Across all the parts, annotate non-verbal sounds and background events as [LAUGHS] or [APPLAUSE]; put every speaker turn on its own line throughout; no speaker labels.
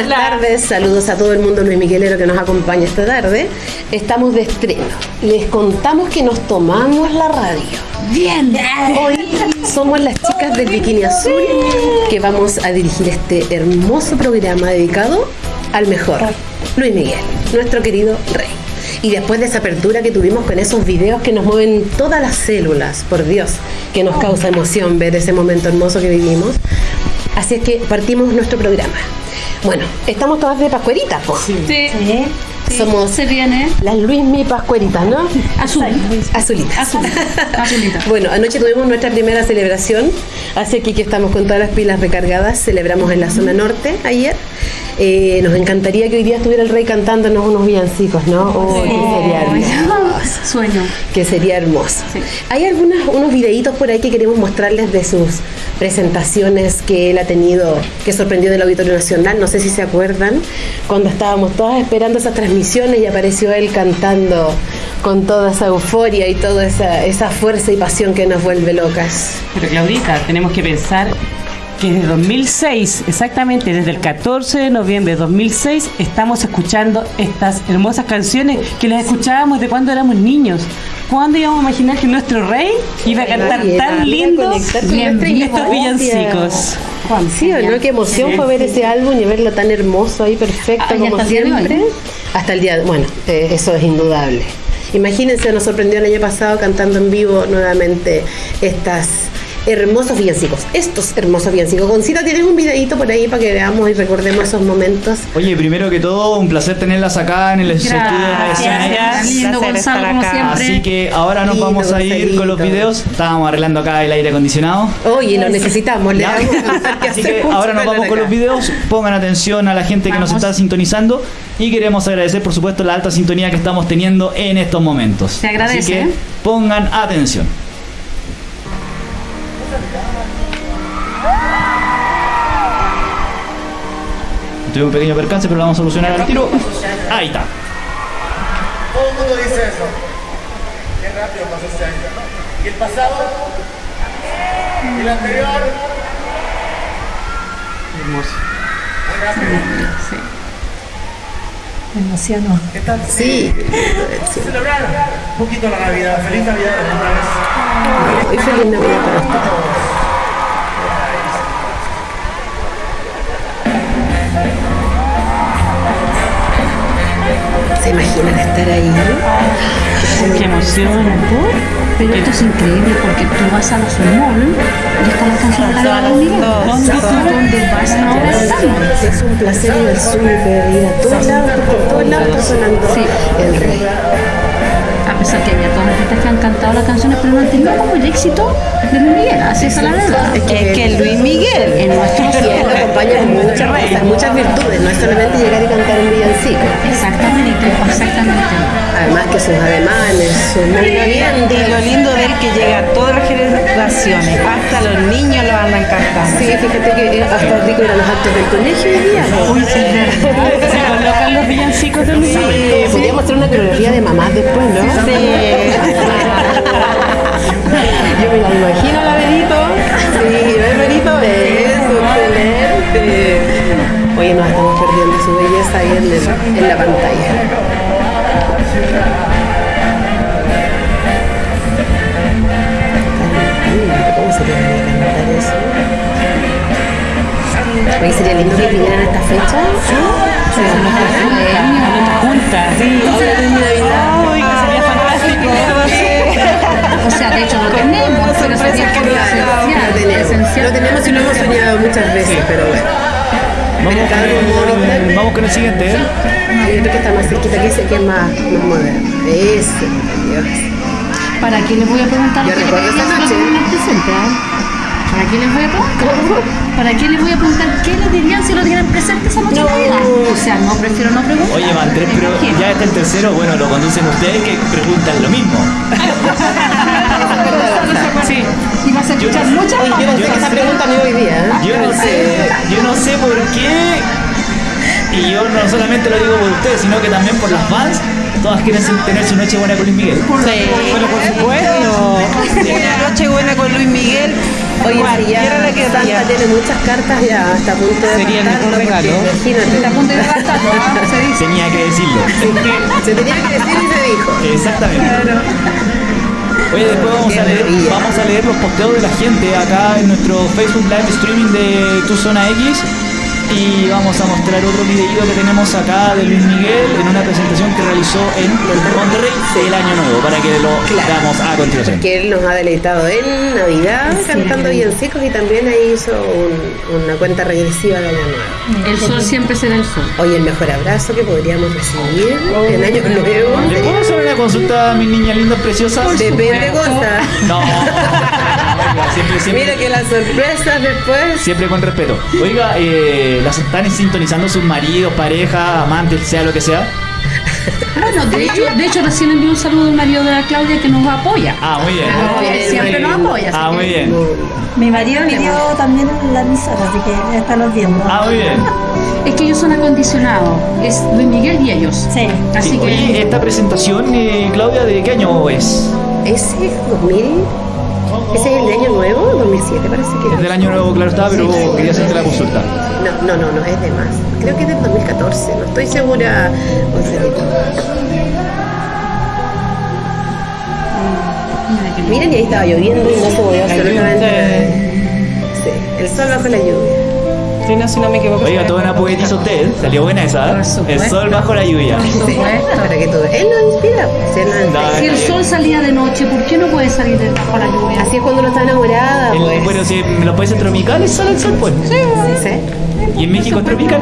Buenas tardes, saludos a todo el mundo Luis Miguelero que nos acompaña esta tarde. Estamos de estreno. Les contamos que nos tomamos la radio.
Bien.
Hoy somos las chicas del Bikini Azul que vamos a dirigir este hermoso programa dedicado al mejor, Luis Miguel, nuestro querido rey. Y después de esa apertura que tuvimos con esos videos que nos mueven todas las células, por Dios, que nos causa emoción ver ese momento hermoso que vivimos. Así es que partimos nuestro programa. Bueno, estamos todas de pascueritas, po.
Sí.
Somos
Se viene.
las Luis Mi Pascueritas, ¿no?
Azul.
Azulitas.
Azul. [LAUGHS] Azulita.
Bueno, anoche tuvimos nuestra primera celebración, así que aquí estamos con todas las pilas recargadas. Celebramos en la zona norte ayer. Eh, nos encantaría que hoy día estuviera el rey cantándonos unos villancicos, ¿no? Oh, que sería hermoso.
Sueño.
Que sería hermoso.
Sí.
Hay algunos unos videitos por ahí que queremos mostrarles de sus presentaciones que él ha tenido, que sorprendió del Auditorio Nacional. No sé si se acuerdan, cuando estábamos todas esperando esas transmisiones y apareció él cantando con toda esa euforia y toda esa, esa fuerza y pasión que nos vuelve locas.
Pero Claudita, tenemos que pensar que desde 2006, exactamente desde el 14 de noviembre de 2006, estamos escuchando estas hermosas canciones que las escuchábamos de cuando éramos niños. ¿Cuándo íbamos a imaginar que nuestro rey iba a cantar
Nadie,
tan lindos estos villancicos?
Sí, ¿o no? Qué emoción fue ver ese álbum y verlo tan hermoso ahí, perfecto,
Ah,
como
hasta el
siempre. Hasta el día de Bueno, eh, eso es indudable. Imagínense, nos sorprendió el año pasado cantando en vivo nuevamente estas hermosos villancicos. Estos hermosos villancicos. Concita, ¿tienes un videito por ahí para que veamos y recordemos esos momentos?
Oye, primero que todo, un placer tenerlas acá en el estudio de.
Gracias. Lindo Gonzalo, como siempre.
Así que ahora nos
Lindo,
vamos a ir con los videos. Estábamos arreglando acá el aire acondicionado.
Oye, lo necesitamos, le
¿ya?
damos que [LAUGHS]
Así que ahora nos vamos con
acá.
los videos. Pongan atención a la gente que nos
Vamos.
está sintonizando y queremos agradecer, por supuesto, la alta sintonía que estamos teniendo en estos momentos.
Se agradece,
Así que pongan atención. Tuve un pequeño percance, pero lo vamos a solucionar al tiro. Ahí está.
Todo el mundo dice eso. Qué rápido pasó este año. ¿Y el pasado? ¿Y el anterior?
Hermoso.
Muy rápido.
Me emociono.
¿Qué tal?
Sí.
Celebrar un poquito la Navidad. Feliz Navidad vez.
Y feliz Navidad para ustedes. ¿Se imaginan estar ahí?
Qué emoción.
Pero esto es increíble porque tú vas a la Mall y están las canciones de la Luis Miguel. ¿Dónde, ¿Dónde vas?
Es un placer ir al súper, ir a todos lados, por todos lados está sonando
Sí.
el rey.
Pesar que había todas las artistas que han cantado las canciones, pero no han tenido como el éxito de Luis Miguel. Así es la verdad.
Es que,
Es que Luis Miguel.
En nuestros
y él lo acompaña con muchas cosas, muchas virtudes, no es solamente llegar y cantar un villancico.
Exactamente, exactamente.
Además que sus ademanes, sus movimientos.
Y lo lindo de él que llega a todas las generaciones, hasta los niños lo andan cantando.
Sí, fíjate que es hasta rico ir a los actos del colegio hoy día. ¿no?
Se colocan los villancicos de Luis Miguel.
Sí, podríamos hacer una coreografía de mamás después, ¿no?
Sí.
Yo me la imagino la Benito. Sí, ¿ves? Eso, excelente. Oye, nos estamos perdiendo su belleza ahí en, el- en la pantalla. ¿Cómo sería cantar eso? Oye, sería lindo que vinieran a esta fecha.
Juntas.
Sea, de hecho lo tenemos, pero sería como
Lo
esencial.
tenemos,
esencial.
lo tenemos y lo hemos soñado muchas veces, pero bueno.
Vamos con,
moderno.
vamos con el siguiente. ¿eh?
Hay otro que está más cerquita que ese que es más, más moderno. Ese, Dios.
¿Para qué les voy a preguntar?
Yo
qué
recuerdo esa noche.
presente? ah? ¿Para qué les voy a preguntar? ¿Para qué les voy a preguntar qué les dirían si lo tuvieran presente esa noche de Navidad? O sea, no, prefiero no preguntar.
Oye, van tres, pero ya está el tercero. Bueno, lo conducen ustedes que preguntan lo mismo.
Sí.
Y vas a escuchar muchas
Oye, yo no sé
Yo no
esa
sé.
pregunta ni hoy día. ¿eh?
Yo no sé, yo no sé por qué. Y yo no solamente lo digo por ustedes, sino que también por las fans. Todas quieren tener su noche buena con Luis Miguel.
Sí, pero por supuesto. Una noche buena con Luis Miguel
Oye, si ya
la querría.
Santa tiene muchas cartas ya hasta a punto de
Sería el mejor regalo.
Imagínate.
Está a punto de gastarlo. [LAUGHS] Se dice.
Tenía que decirlo.
Se tenía que decir y se dijo.
Exactamente. Oye, después vamos
Qué
a, leer,
maravilla.
vamos a leer los posteos de la gente acá en nuestro Facebook Live Streaming de Tu Zona X. Y vamos a mostrar otro videito que tenemos acá de Luis Miguel en una presentación que realizó en Monterrey el año nuevo, para que lo
Claro.
veamos a continuación.
Que él nos ha deleitado en Navidad cantando villancicos y también ahí hizo un- una cuenta regresiva de Año Nuevo.
El sol siempre será el sol.
Oye, el mejor abrazo que podríamos recibir en Año Nuevo.
¿Le puedo hacer una consulta a mis niñas lindas preciosas?
Depende cosa.
No, [LAUGHS] siempre, siempre.
Mira que las sorpresas después.
Siempre con respeto. Oiga, eh, las están sintonizando sus maridos, pareja, amantes, sea lo que sea.
Bueno, de hecho, de hecho recién envió un saludo al marido de la Claudia que nos apoya.
Ah, muy bien.
Muy bien,
siempre nos apoya.
Ah, muy bien.
Mi marido pidió también la emisora, así que ya los viendo.
Ah, muy bien. [LAUGHS]
Es que ellos son acondicionados. Es Luis Miguel y ellos.
Sí.
Así
Sí,
que.
Oye, esta presentación, eh, Claudia, ¿de qué año es?
Ese es 2000. Ese es el de Año Nuevo, 2007 parece que
Es del año nuevo, claro está, pero
Sí.
quería hacerte la consulta.
No, no, no, no, es de más. Creo que es del 2014, no estoy segura.
Qué lindo.
Miren, y ahí estaba lloviendo y no se movió absolutamente nada. Sí, el sol bajo la lluvia.
Sí, si no me equivoco.
Oiga, toda una poetisa usted. Salió buena esa.
Por
¿eh? El sol bajo la lluvia.
Por
Sí,
supuesto.
para que tú Él nos inspira, pues, él nos inspira.
Si el sol salía de noche, ¿por qué no puede salir bajo la lluvia?
Así es cuando uno está enamorada,
El-
pues.
bueno, si en los países tropicales sale el sol, pues.
Sí.
Y en México es tropical.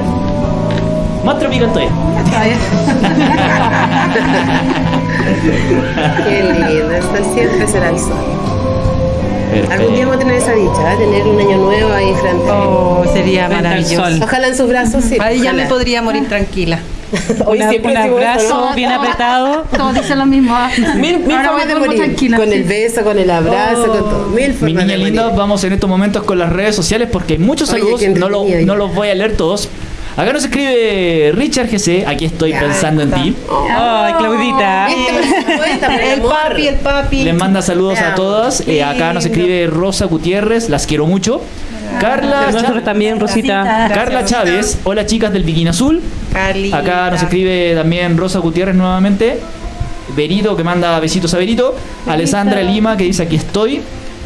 Más tropical todavía.
Está bien. [LAUGHS]
Qué lindo, sol siempre será el sol. Algún día vamos a tener esa dicha, ¿eh? tener un año nuevo ahí frente.
Oh, sería
Frente al
maravilloso.
sol.
Ojalá en sus brazos, sí.
Ahí ya me podría morir tranquila. [LAUGHS]
Hoy
Una-
siempre
un abrazo
¿no?
bien apretado.
Todos dicen lo mismo. ¿ah? [LAUGHS]
Mil, mil
Ahora
formas de morir.
tranquila,
con
sí.
el beso, con el abrazo, con todo. Mil
Mi
formas
niña
de
linda,
morir.
vamos en estos momentos con las redes sociales porque hay muchos saludos, lo- no los voy a leer todos. Acá nos escribe Richard GC, aquí estoy
Ya
pensando en ti.
Ay, Claudita.
Supuesto, por [LAUGHS]
El papi, el papi.
Les manda saludos a todas. Eh, acá nos escribe Rosa Gutiérrez, las quiero mucho. Carla,
Nosotros también, Rosita.
Carla Chávez, hola chicas del Bikini Azul.
Cali.
Acá nos escribe también Rosa Gutiérrez nuevamente. Berito que manda besitos a Berito. Alessandra Lima que dice aquí estoy.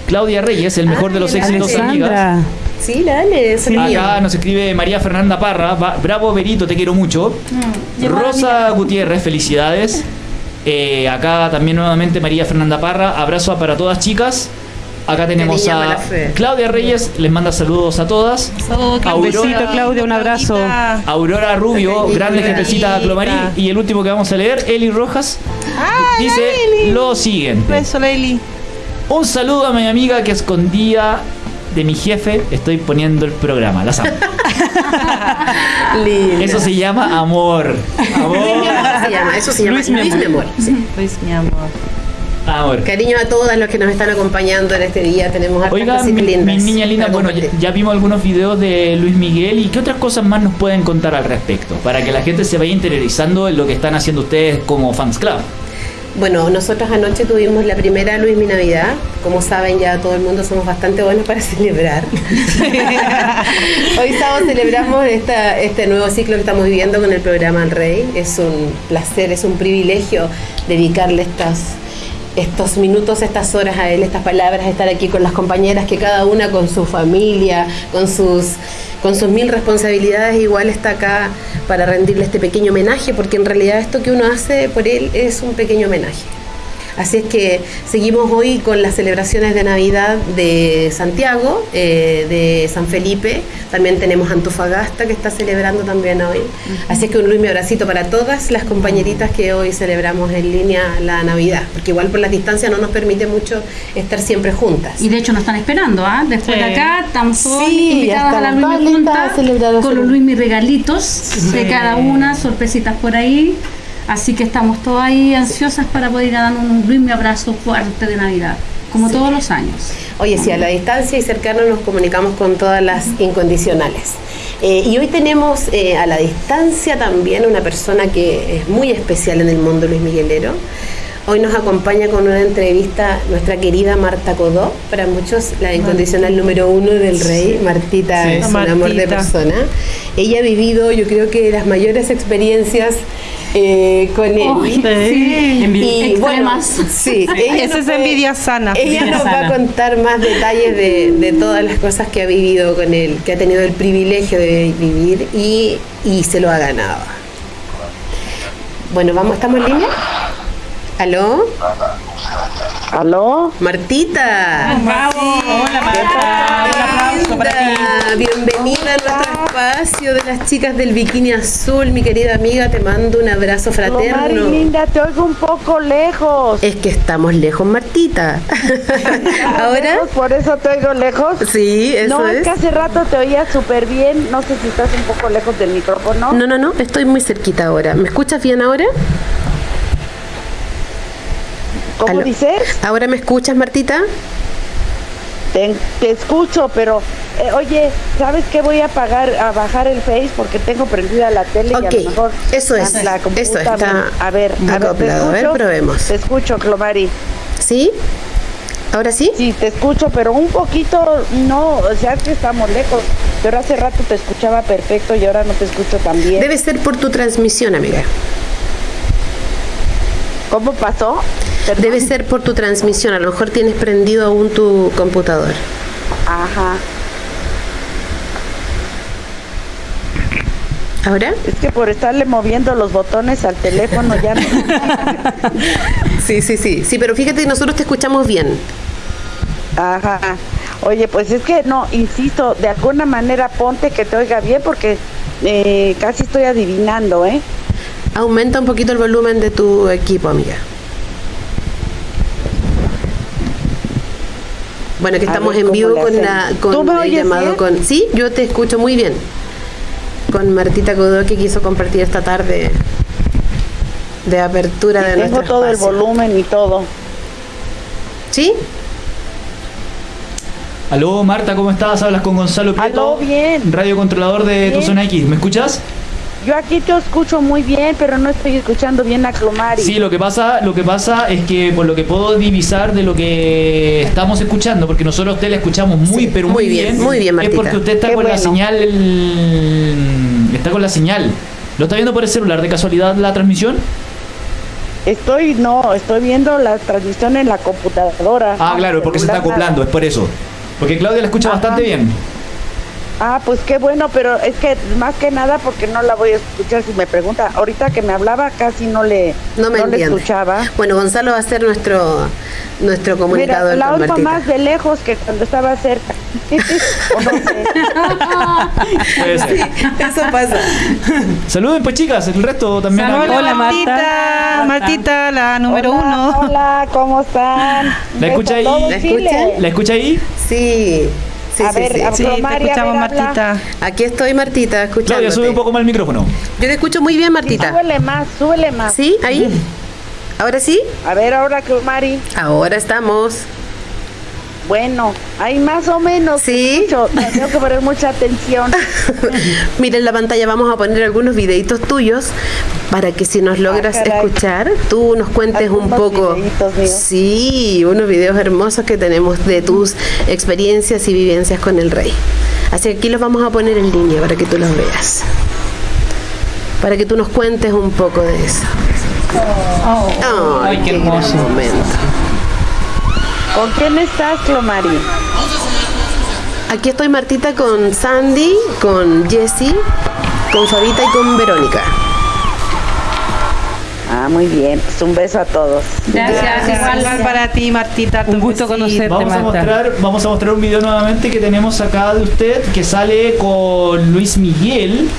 Claudia Reyes, el mejor de los éxitos, amigas.
Sí, dale, mío.
Acá nos escribe María Fernanda Parra. Va- Bravo, Berito, te quiero mucho. Rosa Gutiérrez, felicidades. Eh, acá también nuevamente María Fernanda Parra. Abrazo para todas chicas. Acá tenemos a. Claudia Reyes, les manda saludos a todas.
Oh,
Un
besito, Claudia, un abrazo.
Aurora Rubio, grande jefecita Clomarí. Y el último que vamos a leer, Eli Rojas, dice lo siguiente.
Beso.
Un saludo a mi amiga que escondía de mi jefe. Estoy poniendo el programa. Las amo. [LAUGHS]
Lindo.
Eso se llama amor. Amor.
Eso se llama, eso se llama
Luis
Luis,
mi
mi amor. sí.
Luis, mi amor.
Amor.
Cariño a todas los que nos están acompañando en este día. Tenemos
Oiga, mi,
lindas
mi niña linda, bueno, ya, ya vimos algunos videos de Luis Miguel y qué otras cosas más nos pueden contar al respecto para que la gente se vaya interiorizando en lo que están haciendo ustedes como fans club.
Bueno, nosotros anoche tuvimos la primera Luis Mi Navidad. Como saben, ya todo el mundo somos bastante buenos para [LAUGHS] celebrar. [LAUGHS] Hoy sábado celebramos esta, este nuevo ciclo que estamos viviendo con el programa El Rey. Es un placer, es un privilegio dedicarle estas, estos minutos, estas horas a él, estas palabras, estar aquí con las compañeras que cada una con su familia, con sus con sus mil responsabilidades igual está acá para rendirle este pequeño homenaje, porque en realidad esto que uno hace por él es un pequeño homenaje. Así es que seguimos hoy con las celebraciones de Navidad de Santiago, eh, de San Felipe. También tenemos Antofagasta que está celebrando también hoy. Así es que un Luis mi abracito para todas las compañeritas que hoy celebramos en línea la Navidad, porque igual por las distancias no nos permite mucho estar siempre juntas.
Y de hecho nos están esperando, ¿ah? Después de
Sí.
acá estamos
Sí, ya
invitadas a la Luis Junta con los. Luis Mi regalitos de cada una, sorpresitas por ahí. Así que estamos todas ahí ansiosas para poder ir a dar un Mi abrazo fuerte de Navidad, como todos los años.
Oye, sí, a la distancia y cercano nos comunicamos con todas las incondicionales. Eh, y hoy tenemos eh, a la distancia también una persona que es muy especial en el mundo Luis Miguelero, Hoy nos acompaña con una entrevista nuestra querida Marta Codó, para muchos la incondicional número uno del rey. Martita
Sí.
es un amor de
Martita.
persona. Ella ha vivido, yo creo que las mayores experiencias eh, con él.
Sí.
Y bueno, sí,
Esa es envidia sana.
Ella nos va a contar más detalles de, de todas las cosas que ha vivido con él, que ha tenido el privilegio de vivir y, y se lo ha ganado. Bueno, vamos, ¿estamos en línea? ¿Aló?
¿Aló?
Martita.
Hola Marta, un aplauso para ti.
Linda, Bienvenida a nuestro espacio de las chicas del bikini azul, mi querida amiga, te mando un abrazo
Mari
fraterno.
linda, te oigo un poco lejos.
Es que estamos lejos, Martita. [LAUGHS] Ahora.
¿Por eso te oigo lejos?
sí, eso
no, es.
es.
que hace rato te oía súper bien. No sé si estás un poco lejos del micrófono.
No, no, no, estoy muy cerquita ahora. ¿Me escuchas bien ahora?
¿Cómo
aló.
dices?
¿Ahora me escuchas, Martita?
Te, te escucho, pero eh, oye, ¿sabes qué? Voy a pagar, a bajar el Face porque tengo prendida la tele y a lo mejor
eso es,
la
eso está
a ver, a ver, ¿te
acoplado. A ver, probemos.
Te escucho, Clomari.
¿Sí? ¿Ahora sí?
Sí, te escucho, pero un poquito, no, o sea, que estamos lejos. Pero hace rato te escuchaba perfecto y ahora no te escucho tan bien.
Debe ser por tu transmisión, amiga.
¿Cómo pasó? Perdón.
Debe ser por tu transmisión. A lo mejor tienes prendido aún tu computador.
Ajá.
¿Ahora?
Es que por estarle moviendo los botones al teléfono ya no. [LAUGHS]
Sí, sí, sí. Sí, pero fíjate nosotros te escuchamos bien.
Ajá. Oye, pues es que no, insisto, de alguna manera ponte que te oiga bien porque eh, casi estoy adivinando, ¿eh?
Aumenta un poquito el volumen de tu equipo, amiga. Bueno, que estamos
ver,
en
¿cómo
vivo con, la,
¿Tú
con
me
el
oyes
llamado
bien?
con... Sí, yo te escucho muy bien. Con Martita Codó que quiso compartir esta tarde de apertura de
Tengo
nuestro
todo el volumen y todo.
¿Sí?
Aló Marta, ¿cómo estás? Hablas con Gonzalo Prieto,
Aló, bien.
radio controlador de tu
Bien.
zona X. ¿Me escuchas?
Yo aquí te escucho muy bien, pero no estoy escuchando bien a Clomari.
Sí, lo que pasa, lo que pasa es que por lo que puedo divisar de lo que estamos escuchando, porque nosotros a usted la escuchamos muy,
Sí,
pero
muy
muy,
bien, muy bien,
Es
Martita.
porque usted está
Qué
con la señal, está con la señal. ¿Lo está viendo por el celular de casualidad la transmisión?
Estoy, no, estoy viendo la transmisión en la computadora.
Ah, claro, porque se está acoplando, es por eso. Porque Claudia la escucha
Ajá.
bastante bien.
Ah, pues qué bueno, pero es que más que nada porque no la voy a escuchar si me pregunta. Ahorita que me hablaba casi no le,
No me
le escuchaba.
Bueno, Gonzalo va a ser nuestro nuestro
Mira,
comunicador
la
con
oigo más de lejos que cuando estaba cerca. [LAUGHS] o no sé.
Eso pasa.
Saluden pues chicas, el resto también.
Hola,
Hola,
Martita. La número
hola,
uno.
Hola, ¿cómo están?
¿La escucha ahí?
¿La escucha?
¿La escucha ahí?
Sí. Sí,
A
sí,
ver,
sí.
a-
Sí,
a
escuchamos,
ver.
Martita.
Aquí estoy, Martita, escuchándote.
Claudia, sube un poco más el micrófono.
Yo te escucho muy bien, Martita.
Súbele más, súbele más.
¿Sí? ¿Ahí? ¿Ahora sí?
A ver, ahora que Mari.
Ahora estamos.
Bueno, hay más o menos.
Sí.
Tengo que poner mucha atención. [LAUGHS]
Mira en la pantalla vamos a poner algunos videitos tuyos para que si nos logras
Ah, caray.
escuchar, tú nos cuentes un poco. Sí, unos videos hermosos que tenemos de tus experiencias y vivencias con el rey. Así que aquí los vamos a poner en línea para que tú los veas. Para que tú nos cuentes un poco de eso. Ay,
Ay, qué
gran
hermoso.
momento.
¿Con quién estás, Clomari?
Aquí estoy Martita con Sandy, con Jessie, con Fabita y con Verónica.
Ah, muy bien. Pues un beso a todos.
Gracias,
Igual
igual.
para ti, Martita.
Un gusto conocerte.
Vamos a, mostrar, vamos a mostrar un video nuevamente que tenemos acá de usted que sale con Luis Miguel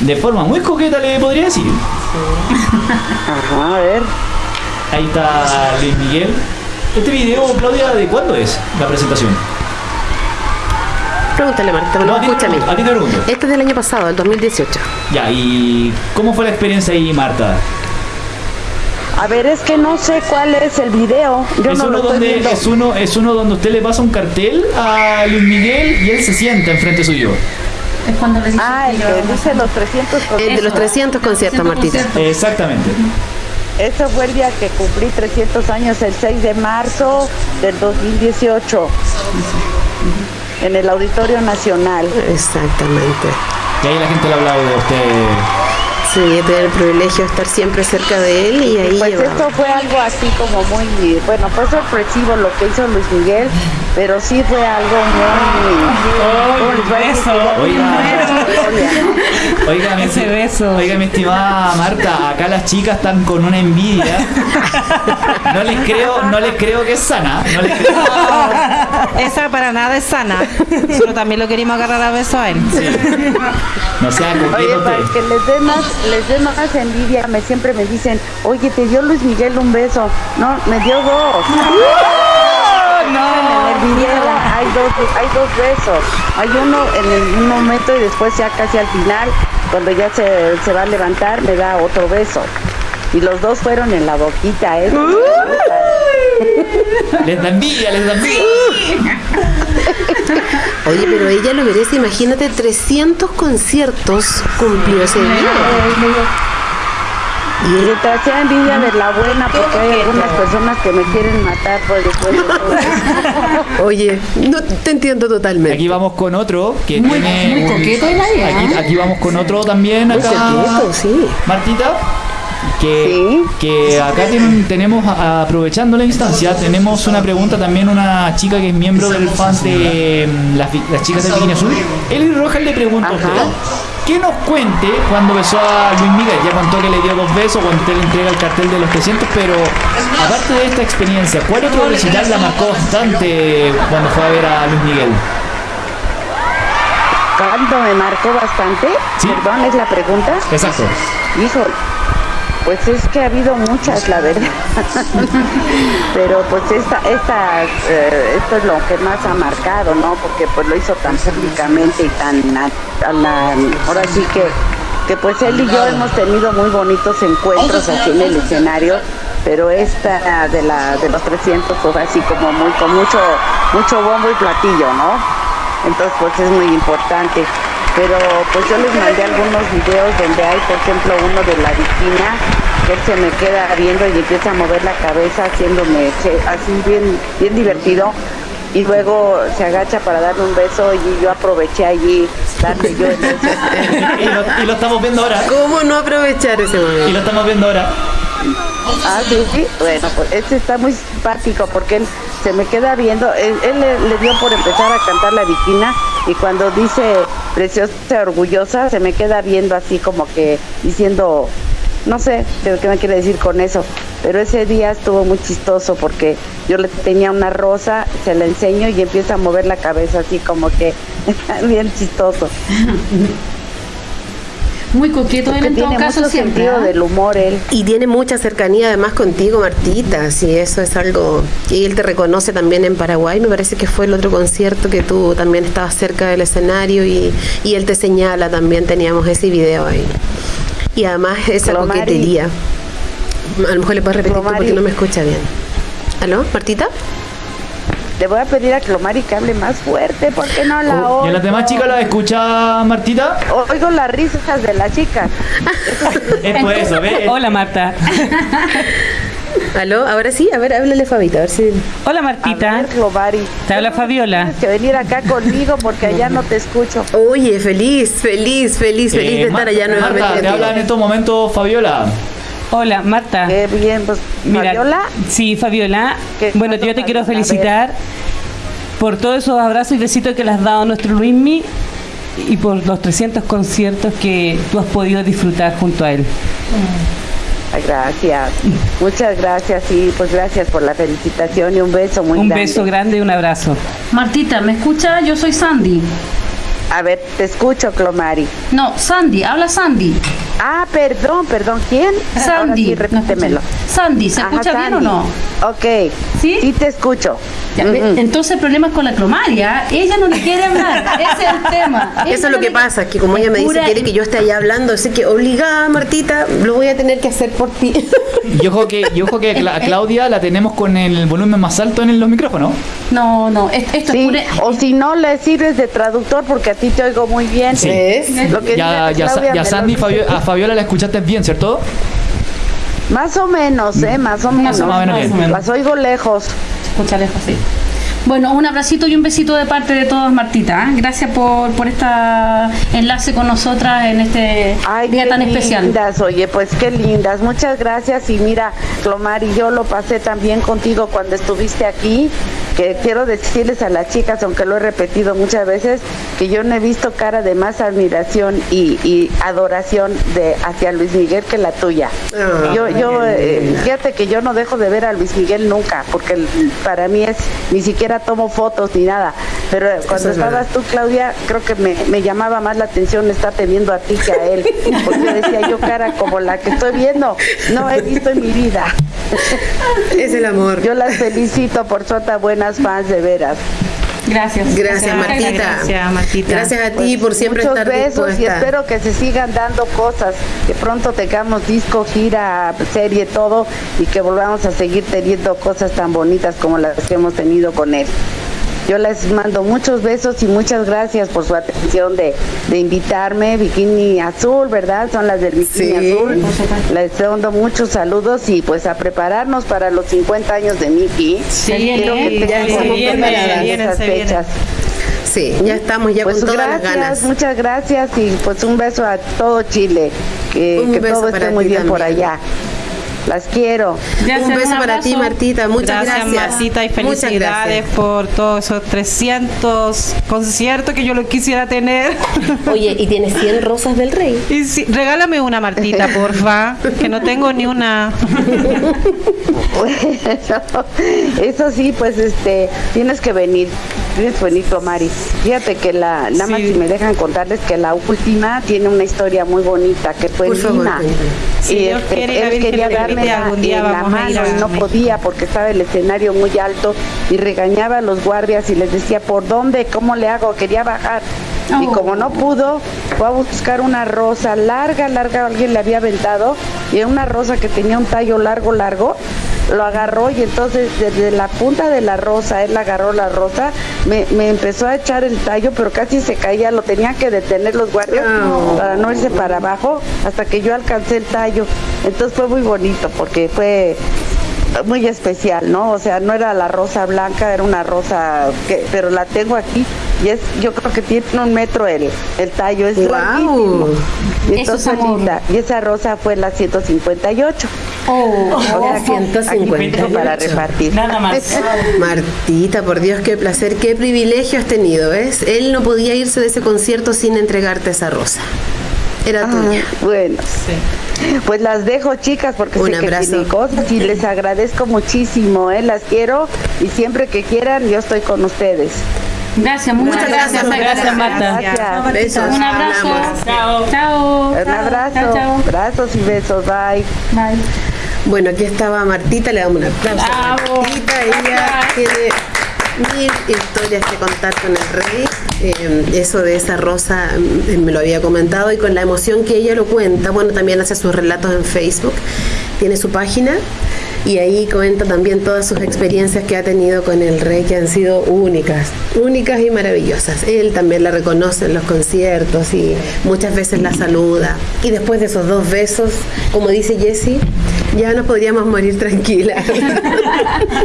de forma muy coqueta, le podría decir. [LAUGHS]
Ajá, a ver.
Ahí está Luis Miguel. Este video, Claudia, ¿de cuándo es la presentación?
Pregúntale, Martita, no, escúchame.
a ti te pregunto.
Este es del año pasado, el 2018.
Ya, ¿y cómo fue la experiencia ahí, Marta?
A ver, es que no sé cuál es el video. Yo
es,
no
uno
lo
donde, es, uno, es uno donde usted le pasa un cartel a Luis Miguel y él se sienta enfrente suyo.
Es cuando les
Ah, el que dice los 300 con-
El de los 300 conciertos, Martita.
Exactamente.
Eso fue el día que cumplí 300 años, el 6 de marzo del 2018, en el Auditorio Nacional.
Exactamente.
Y ahí la gente le ha hablado de usted.
Sí, he tenido el privilegio de estar siempre cerca de él y ahí
Pues esto fue algo así como muy, bueno, fue sorpresivo lo que hizo Luis Miguel, pero sí fue algo muy... ¿cómo les voy a decir?
beso!
Oiga, Oiga, mi,
Ese beso.
Oiga, mi estimada Marta, acá las chicas están con una envidia. No les creo, no les creo que es sana. No les creo.
Esa para nada es sana. Pero también lo queríamos agarrar a beso a él.
No sea
Oye, para que les dé más, les dé más envidia, me siempre me dicen, oye, te dio Luis Miguel un beso. No, me dio dos. En el video hay dos, hay dos besos. Hay uno en el- un momento y después ya casi al final, cuando ya se, se va a levantar, me da otro beso. Y los dos fueron en la boquita, ¿eh?
Les da envidia, les da envidia.
Oye, pero ella lo merece, imagínate, 300 conciertos cumplió ese día.
Y mientras sea envidia de la buena, porque hay algunas personas que me quieren matar por todo. [LAUGHS]
Oye, no te entiendo totalmente.
Aquí vamos con otro que
Muy-
tiene.
muy
un-
coqueto el aire,
aquí,
¿ah?
aquí vamos con otro también
Muy
acá.
coqueto, sí.
Martita. Que,
Sí.
que acá tenemos, aprovechando la instancia, tenemos una pregunta también, una chica que es miembro del fan de mm, las, chicas del Bikini Azul. Eli Rojas le usted que nos cuente cuando besó a Luis Miguel. Ya contó que le dio dos besos cuando usted le entrega el cartel de los 300, pero aparte de esta experiencia, ¿cuál otro recital la marcó bastante cuando fue a ver a Luis Miguel?
¿Cuándo me marcó bastante?
Sí.
Perdón, es la pregunta.
Exacto.
Hijo, pues es que ha habido muchas, la verdad. [LAUGHS] Pero pues esta, esta, eh, esto es lo que más ha marcado, ¿no? Porque pues lo hizo tan públicamente y tan, a ahora sí que, que pues él y yo hemos tenido muy bonitos encuentros aquí en el escenario, pero esta de la de los 300 fue así como muy con mucho mucho bombo y platillo, ¿no? Entonces pues es muy importante. Pero pues yo les mandé algunos videos donde hay, por ejemplo, uno de la viquina, que él se me queda viendo y empieza a mover la cabeza haciéndome así bien, bien divertido. Y luego se agacha para darme un beso y yo aproveché allí darle yo el beso. [LAUGHS]
y, lo, y lo estamos viendo ahora.
¿Cómo no aprovechar ese
Y lo estamos viendo ahora.
Ah, sí, sí. Bueno, pues este está muy simpático porque él se me queda viendo. Él, le, dio por empezar a cantar la viquina y cuando dice preciosa, orgullosa, se me queda viendo así como que diciendo, no sé qué me quiere decir con eso. Pero ese día estuvo muy chistoso porque yo le tenía una rosa, se la enseño y empieza a mover la cabeza así como que [LAUGHS] bien chistoso.
Muy coqueto él
Porque
en todo
tiene
caso
mucho
siempre.
sentido
¿ah?
del humor él.
Y tiene mucha cercanía además contigo, Martita. Sí, eso es algo que él te reconoce también en Paraguay. Me parece que fue el otro concierto que tú también estabas cerca del escenario y, y él te señala también. Teníamos ese video ahí. Y además esa
Clomari.
coquetería. A lo mejor le puedes repetir porque no me escucha bien. ¿Aló, Martita?
Le voy a pedir a Clomari que hable más fuerte porque no la
¿Y a
oigo.
las demás chicas las escucha Martita?
Oigo las risas de la chica.
Es por eso, ¿ve? [LAUGHS]
Hola Marta. [LAUGHS]
¿Aló? Ahora sí, a ver, háblale Fabita, a ver si...
Hola
A
Martita.
ver, Clomari.
Te habla Fabiola.
Tienes que venir acá conmigo porque allá no te escucho.
Oye, feliz, feliz, feliz, feliz
Eh,
de estar
Ma-
allá nuevamente.
Marta, te habla en estos momentos Fabiola.
Hola Marta.
Qué bien, pues,
Mira,
Fabiola.
Sí, Fabiola.
¿Qué
Bueno, yo te quiero
Fabiola?
Felicitar por todos esos abrazos y besitos que le has dado a nuestro Luismi y por los 300 conciertos que tú has podido disfrutar junto a él.
Gracias. Muchas gracias y pues gracias por la felicitación y un beso muy
Un
grande.
beso grande y un abrazo.
Martita, ¿me escucha? Yo soy Sandy.
A ver, te escucho, Clomari.
No, Sandy, habla Sandy.
Ah, perdón, perdón. ¿Quién?
Sandy.
sí,
¿no
repítemelo.
Sandy, ¿se
Ajá,
escucha bien o no?
Ok.
¿Sí?
Sí te escucho.
Ya, ve,
Ujú.
Entonces el problema es con la cromaria. Ella no le quiere hablar. [LAUGHS] Ese es el tema. Ella
Eso es lo que pasa, que como ella me dice quiere que yo esté allá hablando, así que obligada Martita, lo voy a tener que hacer por ti.
Y ojo que, y ojo que Cla- Claudia la tenemos con el volumen más alto en los micrófonos.
No, no, es- esto
Sí,
es pura...
o si no le sirves de traductor porque a ti te oigo muy bien.
Sí.
¿Ves?
Lo que
Ya, ya,
Claudia
Sandy. Fabio- a Fabiola la escuchaste bien, ¿cierto?
Más o menos, ¿eh? Más o menos.
Más o menos.
Las oigo lejos.
Escucha lejos, sí. Bueno, un abracito y un besito de parte de todos, Martita. ¿eh? Gracias por, por este enlace con nosotras en este
Ay,
día
qué
tan especial.
lindas, oye, pues qué lindas. Muchas gracias. Y mira, Clomar y yo lo pasé también contigo cuando estuviste aquí. Que quiero decirles a las chicas, aunque lo he repetido muchas veces, que yo no he visto cara de más admiración y, y adoración de hacia Luis Miguel que la tuya.
Ah,
yo, yo, eh, fíjate que yo no dejo de ver a Luis Miguel nunca, porque para mí es, ni siquiera tomo fotos ni nada. Pero cuando
es verdad.
estabas tú, Claudia, creo que me, me llamaba más la atención estarte viendo a ti que a él. Porque decía yo cara como la que estoy viendo, no he visto en mi vida.
Es el amor.
Yo las felicito por ser tan buenas fans de veras.
Gracias.
Gracias, Martita.
Gracias, Martita.
Gracias a ti por siempre
Muchos
estar
besos y
dispuesta.
espero que se sigan dando cosas, que pronto tengamos disco, gira, serie, todo y que volvamos a seguir teniendo cosas tan bonitas como las que hemos tenido con él. Yo les mando muchos besos y muchas gracias por su atención de, de invitarme. Bikini Azul, ¿verdad? Son las del Bikini
Sí.
Azul. Les mando muchos saludos y pues a prepararnos para los 50 años de Miki.
Sí,
Quiero que
ya
tengan
se viene,
esas
se viene.
fechas.
Sí, ya estamos ya
Pues
con todas
gracias,
las ganas.
muchas gracias y pues un beso a todo Chile. Que,
Un
que
beso
todo
para
esté muy bien por allá. Las quiero.
Gracias,
un beso para ti, Martita. Muchas
gracias,
gracias.
Martita, y
Muchas
felicidades
gracias.
por todos esos 300 conciertos que yo lo quisiera tener. [LAUGHS]
Oye, y tienes 100 rosas del rey.
Y sí, regálame una, Martita, [LAUGHS] porfa, que no tengo ni una. [LAUGHS]
Eso sí, pues este, tienes que venir. Que venir, Mari. Fíjate que la, nada más
Sí.
si me dejan contarles que la última tiene una historia muy bonita, que fue
Por
Lima. y este,
quiere
él quería darme la,
algún día
en la mano y no podía porque estaba el escenario muy alto y regañaba a los guardias y les decía, ¿por dónde? ¿Cómo le hago? Quería bajar. Y como no pudo, fue a buscar una rosa larga, larga, alguien le había aventado, y era una rosa que tenía un tallo largo, largo, lo agarró y entonces desde la punta de la rosa, él agarró la rosa, me, me empezó a echar el tallo, pero casi se caía, lo tenían que detener los guardias para no irse para abajo, hasta que yo alcancé el tallo. Entonces fue muy bonito porque fue muy especial, ¿no? O sea, no era la rosa blanca, era una rosa que, pero la tengo aquí y es, yo creo que tiene un metro el, el tallo, es
Guau.
larguísimo. Y
Eso
entonces
es amor.
linda. Y esa rosa fue la 158.
Oh,
O sea, que aquí
158.
tengo para repartir.
Nada más. [LAUGHS]
Martita, por Dios, qué placer, qué privilegio has tenido, ¿ves? Él no podía irse de ese concierto sin entregarte esa rosa. Era
Ah,
tuya.
bueno, pues las dejo chicas porque
Un
sé que
abrazo.
tienen cosas y les agradezco muchísimo, ¿eh? las quiero y siempre que quieran yo estoy con ustedes.
gracias, muchas gracias.
Gracias, gracias, Marta.
Gracias.
Besos.
Un abrazo.
Hablamos.
Chao.
Chao.
Un abrazo,
Chao, chao.
abrazos y besos, bye.
Bye.
Bueno, aquí estaba Martita, le damos un aplauso.
Bravo.
Martita, ella tiene mil historias que contar con el rey. Eh, eso de esa rosa mm, me lo había comentado y con la emoción que ella lo cuenta, bueno, también hace sus relatos en Facebook, tiene su página y ahí cuenta también todas sus experiencias que ha tenido con el rey que han sido únicas, únicas y maravillosas. Él también la reconoce en los conciertos y muchas veces la saluda. Y después de esos dos besos, como dice Jessie, ya nos podríamos morir tranquilas. [LAUGHS]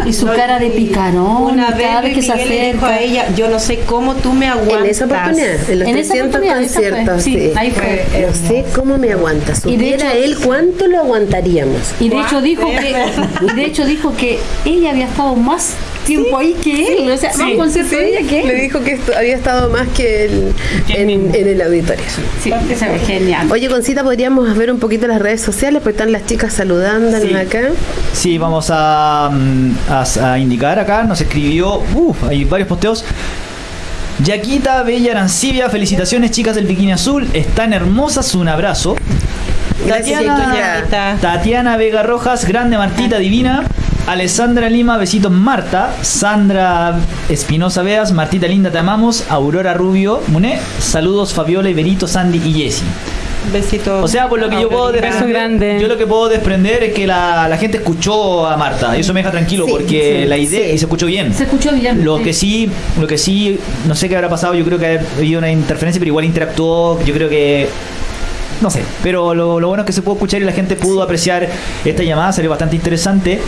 Y su cara de picarón,
Una vez
cada vez que se acerca.
a ella, yo no sé cómo tú me aguantas.
En esa oportunidad, en los
En esa
300
oportunidad, esa fue,
conciertos,
sí,
sí.
ahí fue.
No sé cómo me aguanta.
Y de hecho-
él cuánto lo aguantaríamos.
Y de hecho dijo que y de hecho dijo que ella había estado más tiempo ahí que él, o sea, más concierto de ella que
Le
él.
dijo que esto- había estado más que él en, el auditorio.
Sí, es genial.
Oye, Concita, podríamos ver un poquito las redes sociales, porque están las chicas saludándonos
Sí.
acá.
Sí, vamos a, mm, a- a indicar acá, nos escribió, uff, hay varios posteos. Yaquita Bella Arancibia, felicitaciones chicas del Bikini Azul, están hermosas, un abrazo.
Gracias,
Tatiana, Vega Rojas, grande Martita Divina. Alessandra Lima, besitos Marta. Sandra Espinosa Veas, Martita Linda, te amamos. Aurora Rubio, Muné. Saludos Fabiola, Iberito, Sandy y Jessie.
Besitos.
O sea, por lo que yo puedo desprender, yo lo que puedo desprender es que la, la gente escuchó a Marta. Y eso me deja tranquilo
Sí,
porque
sí,
la idea
sí.
y se escuchó bien.
Se escuchó bien.
Lo que sí, lo que sí, no sé qué habrá pasado, yo creo que ha habido una interferencia, pero igual interactuó, yo creo que no sé. Pero lo, lo bueno es que se pudo escuchar y la gente pudo apreciar esta llamada, salió bastante interesante.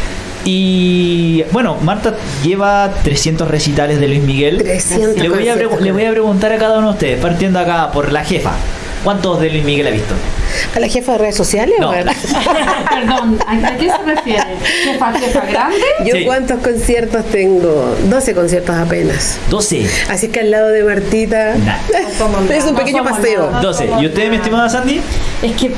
Y bueno, Marta lleva 300 recitales de Luis Miguel.
300
le, voy a le voy a preguntar a cada uno de ustedes, partiendo acá por la jefa. ¿Cuántos de Luis Miguel ha visto?
¿A la jefa de redes sociales?
No.
o a la- [LAUGHS]
Perdón, ¿a qué se refiere? ¿Jefa, jefa grande?
Yo
Sí.
cuántos conciertos tengo? 12 conciertos apenas.
12.
Así que al lado de Martita
Nah.
es un pequeño
No
paseo.
nada.
12. ¿Y usted, mi estimada Sandy?
Es que.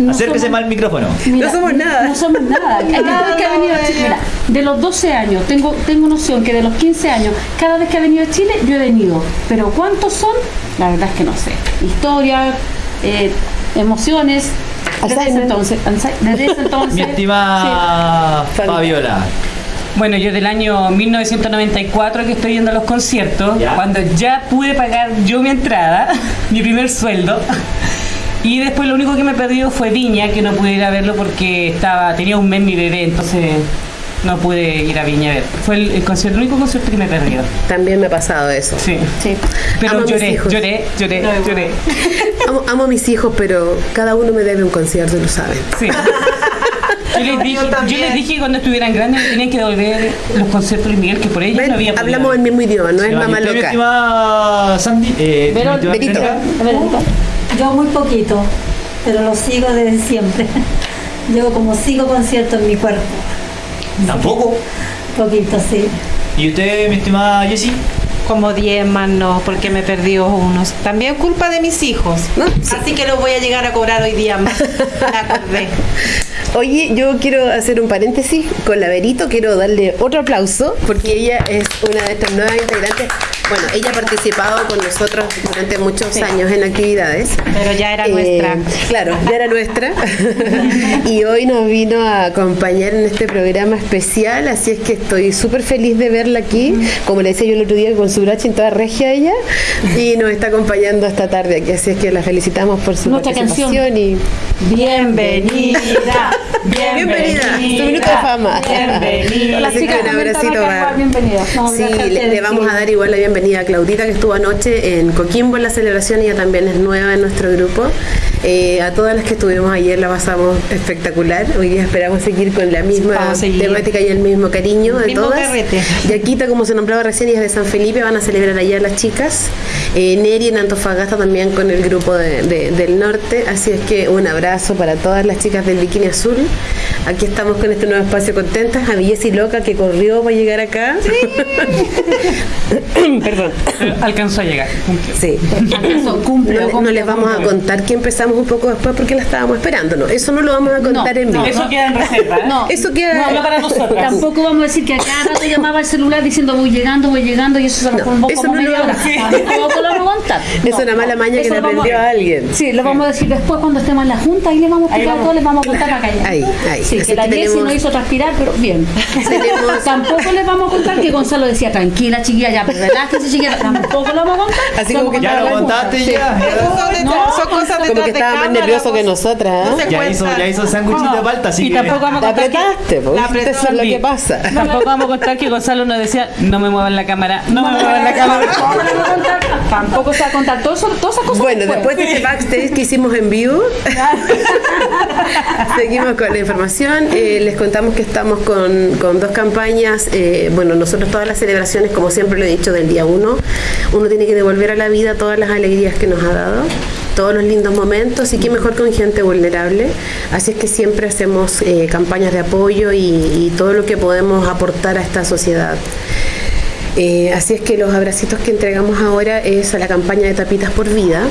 No
Acérquese
somos-
más al micrófono.
No somos nada.
No somos nada. [LAUGHS] Cada vez que ha venido a Chile, mira, de los 12 años, tengo, tengo noción que de los 15 años, cada vez que ha venido a Chile, yo he venido. Pero ¿cuántos son? La verdad es que no sé. Historia, eh, emociones. Desde ese entonces, desde ese entonces.
Mi estimada
Sí.
Fabiola.
Bueno, yo del año 1994 que estoy yendo a los conciertos,
Ya.
cuando ya pude pagar yo mi entrada, [LAUGHS] mi primer sueldo. Y después lo único que me he perdido fue Viña, que no pude ir a verlo porque estaba tenía un mes mi bebé, entonces no pude ir a Viña a ver. Fue el, el concierto, el único concierto que me he perdido.
También me ha pasado eso.
Sí.
Sí.
Pero
Amo
lloré, lloré, lloré, lloré. [LAUGHS]
Amo, amo a mis hijos, pero cada uno me debe un concierto, lo saben.
Sí. Yo les, [LAUGHS] dije, yo les dije que cuando estuvieran grandes me tenían que devolver los conciertos de Miguel, que por ellos
¿Ven?
no había podido
Hablamos el mismo idioma, no es
¿Y
mamá loca.
estimada Sandy? Eh, estimada
Yo muy poquito, pero lo sigo desde siempre. [LAUGHS] Llevo como cinco conciertos en mi cuerpo.
Tampoco.
Poquito, sí.
¿Y usted, mi estimada Jessie?
Como 10 más no, porque me perdió unos. También culpa de mis hijos.
No, sí.
Así que los voy a llegar a cobrar hoy día más. [LAUGHS]
Oye, yo quiero hacer un paréntesis con la Verito, quiero darle otro aplauso porque ella es una de estas nuevas integrantes. Bueno, ella ha participado con nosotros durante muchos años en actividades.
Pero ya era
Eh,
nuestra.
Claro, ya era nuestra. [LAUGHS] y hoy nos vino a acompañar en este programa especial, así es que estoy súper feliz de verla aquí. Como le decía yo el otro día, con su bracha en toda regia ella. Y nos está acompañando esta tarde aquí, así es que la felicitamos por su
Nuestra
participación y
Bienvenida.
Bienvenida, tu minuto de fama.
Bienvenida.
Chicas
un abracito para-.
No,
Sí, le, le vamos a dar igual la bienvenida a Claudita que estuvo anoche en Coquimbo en la celebración, ella también es nueva en nuestro grupo. Eh, a todas las que estuvimos ayer la pasamos espectacular. Hoy día esperamos seguir con la misma temática y el mismo cariño de
Mismo
todas.
carrete.
Yaquita, como se nombraba recién, y es de San Felipe, van a celebrar allá las chicas. Eh, Neri en Antofagasta también con el grupo de- de- del norte. Así es que un abrazo para todas las chicas del Bikini Azul. Aquí estamos con este nuevo espacio contentas. A Villesi Loca que corrió para llegar acá. [LAUGHS] Perdón.
Alcanzó a llegar. cumplió.
Sí.
Cumple,
No, les vamos a contar que empezamos un poco después porque la estábamos esperando, ¿no? Eso no lo vamos a contar
No,
en vivo.
no,
Eso queda en reserva. ¿eh?
No,
Eso queda
no,
para nosotros.
Tampoco vamos a decir que a cada rato llamaba el celular diciendo voy llegando, voy llegando y eso se nos
No, eso
como
no lo
media hora.
vamos a-
Tampoco lo vamos a contar.
Es una mala maña que le aprendió a alguien.
Sí, lo vamos a decir después cuando estemos en la junta, ahí le vamos a explicar todo, les vamos a contar para callar.
Ahí, ahí.
Sí,
Así
que la Jessie nos hizo transpirar, pero bien.
Tenemos-
Tampoco les vamos a contar que Gonzalo decía, tranquila chiquilla, ya, pero relájese chiquilla, tampoco lo vamos a contar.
Así como que
Ya lo contaste
Sí.
ya.
Son, cosas detrás de
estaba más nervioso que nosotras,
No
¿eh?
se
Ya hizo, ya hizo sándwichito de palta, así
Y
que-
tampoco vamos a contar que,
apretaste, pues.
La apretó
Eso es lo que pasa. [LAUGHS]
tampoco vamos a contar que Gonzalo nos decía, no me muevan la cámara, no me muevan la cámara.
Tampoco le vamos a contar, tampoco se va a contar todo eso, todas esas cosas.
Bueno, después de este backstage que hicimos en vivo, [LAUGHS] seguimos con la información. Eh, les contamos que estamos con, con dos campañas. eh, bueno, nosotros todas las celebraciones, como siempre lo he dicho, del día uno, uno tiene que devolver a la vida todas las alegrías que nos ha dado todos los lindos momentos y qué mejor con gente vulnerable. Así es que siempre hacemos eh, campañas de apoyo y, y todo lo que podemos aportar a esta sociedad. Eh, así es que los abracitos que entregamos ahora es a la campaña de Tapitas por Vida,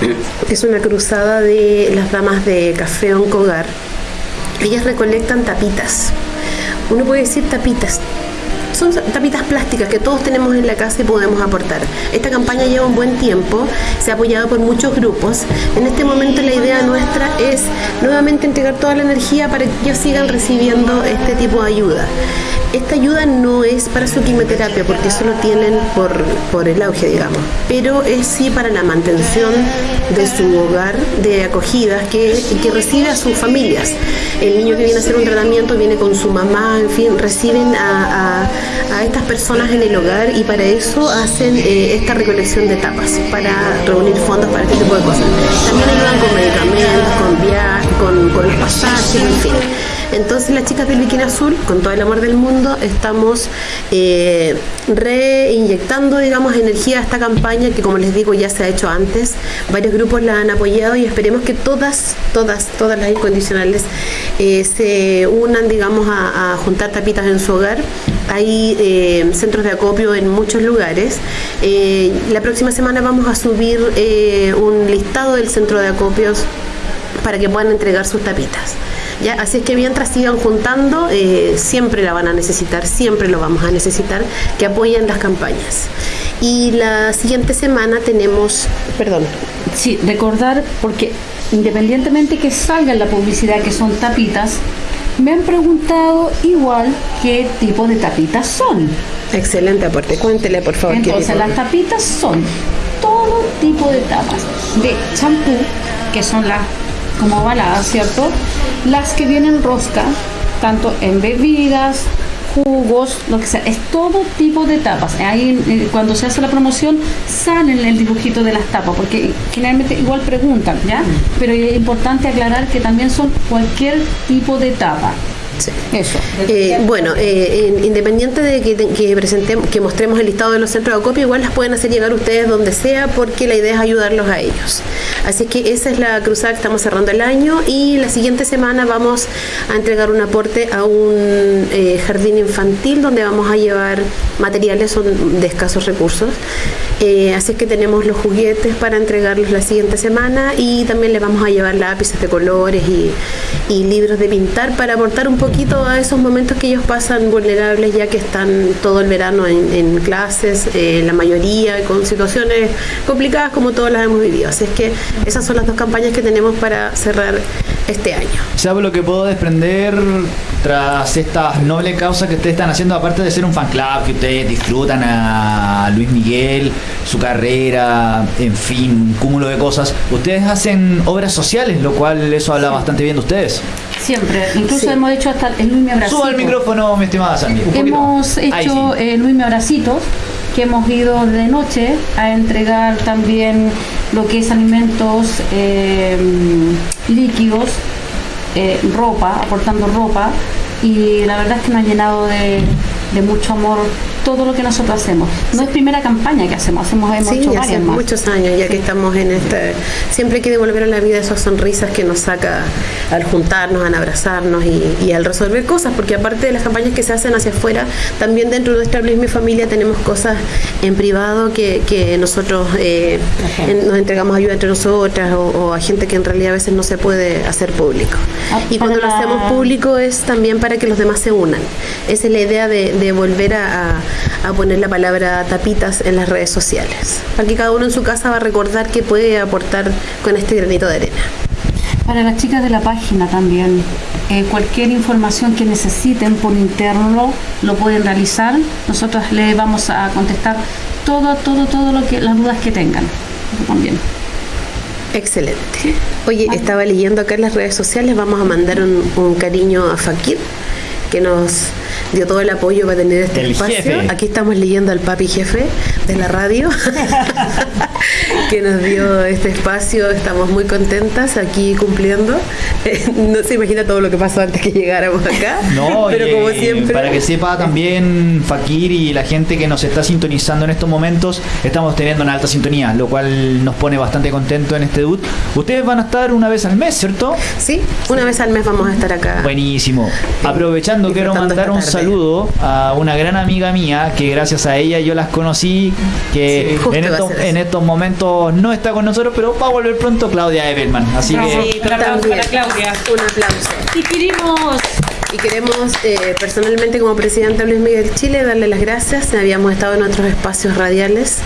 [COUGHS] que es una cruzada de las damas de Café Oncogar. Ellas recolectan tapitas. Uno puede decir tapitas. Son tapitas plásticas que todos tenemos en la casa y podemos aportar. Esta campaña lleva un buen tiempo, se ha apoyado por muchos grupos. En este momento la idea nuestra es nuevamente entregar toda la energía para que ellos sigan recibiendo este tipo de ayuda. Esta ayuda no es para su quimioterapia, porque eso lo tienen por, por el auge, digamos, pero es sí para la mantención de su hogar de acogidas que, que recibe a sus familias. El niño que viene a hacer un tratamiento viene con su mamá, en fin, reciben a- a estas personas en el hogar y para eso hacen eh, esta recolección de tapas, para reunir fondos para este tipo de cosas. También ayudan con medicamentos, con viajes, con, con los pasajes, en fin. Entonces las chicas del Bikini Azul, con todo el amor del mundo, estamos eh, reinyectando, digamos, energía a esta campaña que, como les digo, ya se ha hecho antes. Varios grupos la han apoyado y esperemos que todas, todas, todas las incondicionales eh, se unan, digamos, a, juntar tapitas en su hogar. Hay eh, centros de acopio en muchos lugares. La próxima semana vamos a subir un listado del centro de acopios para que puedan entregar sus tapitas. ¿Ya? Así es que mientras sigan juntando, eh, siempre la van a necesitar, siempre lo vamos a necesitar, que apoyen las campañas. Y la siguiente semana tenemos, perdón,
Sí, recordar, porque independientemente que salga en la publicidad que son tapitas, me han preguntado igual qué tipo de tapitas son.
excelente aporte, cuéntele por favor.
Entonces, las tapitas son todo tipo de tapas de champú, que son las como ovaladas, ¿cierto? Las que vienen rosca, tanto en bebidas, jugos, lo que sea, es todo tipo de tapas. Ahí eh, cuando se hace la promoción sale en el dibujito de las tapas, porque generalmente igual preguntan, ¿ya? Pero es importante aclarar que también son cualquier tipo de tapa.
Sí.
Eso.
Eh, bueno, eh, in- independiente de que, que presentemos, que mostremos el listado de los centros de acopio, igual las pueden hacer llegar ustedes donde sea, porque la idea es ayudarlos a ellos. Así que esa es la cruzada que estamos cerrando el año y la siguiente semana vamos a entregar un aporte a un eh, jardín infantil donde vamos a llevar materiales son de escasos recursos. Eh, así que tenemos los juguetes para entregarlos la siguiente semana y también les vamos a llevar lápices de colores y, y libros de pintar para aportar un poquito a esos momentos que ellos pasan vulnerables ya que están todo el verano en, clases, eh, la mayoría con situaciones complicadas como todas las hemos vivido. Así es que esas son las dos campañas que tenemos para cerrar este año.
¿Sabe lo que puedo desprender tras estas nobles causas que ustedes están haciendo? Aparte de ser un fan club, que ustedes disfrutan a Luis Miguel, su carrera, en fin, un cúmulo de cosas. Ustedes hacen obras sociales, lo cual eso habla bastante bien de ustedes.
Siempre. Incluso
Sí.
hemos hecho hasta el Luis Me Abracito.
Suba el micrófono, mi estimada Sandy. poquito.
Hemos
Ahí
hecho
sí.
eh, Luis Me Abracitos, que hemos ido de noche a entregar también lo que es alimentos eh, líquidos, eh, ropa, aportando ropa, y la verdad es que nos ha llenado de mucho amor todo lo que nosotros hacemos. No es primera campaña que hacemos, hacemos hemos
Sí,
hecho
ya hace
varias más.
muchos años ya que estamos en este... Siempre hay que devolver a la vida esas sonrisas que nos saca al juntarnos, al abrazarnos y, y al resolver cosas, porque aparte de las campañas que se hacen hacia afuera, también dentro de nuestra misma familia tenemos cosas en privado que, que nosotros eh, en- nos entregamos ayuda entre nosotras o, o a gente que en realidad a veces no se puede hacer público.
Ah,
Y cuando lo hacemos público es también para que los demás se unan. Esa es la idea de, de volver a, a- a poner la palabra tapitas en las redes sociales. Para que cada uno en su casa va a recordar que puede aportar con este granito de arena.
Para las chicas de la página también, eh, cualquier información que necesiten por interno lo pueden realizar. Nosotros les vamos a contestar todo, todo, todo lo que las dudas que tengan. También.
Excelente. Oye, estaba leyendo acá en las redes sociales, vamos a mandar un, un cariño a Fakir, que nos dio todo el apoyo para tener este
El
espacio.
jefe.
Aquí estamos leyendo al papi jefe de la radio, [LAUGHS] que nos dio este espacio. Estamos muy contentas aquí cumpliendo. Eh, [LAUGHS] no se imagina todo lo que pasó antes que llegáramos acá.
No,
pero
y,
como siempre.
Para que sepa también Fakir y la gente que nos está sintonizando en estos momentos, estamos teniendo una alta sintonía, lo cual nos pone bastante contento en este debut. Ustedes van a estar una vez al mes, ¿cierto?
Sí, una vez al mes vamos a estar acá.
Buenísimo. Aprovechando, quiero mandar un saludo a una gran amiga mía que gracias a ella yo las conocí, que
Sí,
estos, en estos momentos no está con nosotros, pero va a volver pronto Claudia Evelman. Así que
Sí,
Un aplauso
también.
para Claudia.
Un aplauso.
Y queremos
Y queremos eh, personalmente como presidenta Luis Miguel Chile darle las gracias. Habíamos estado en otros espacios radiales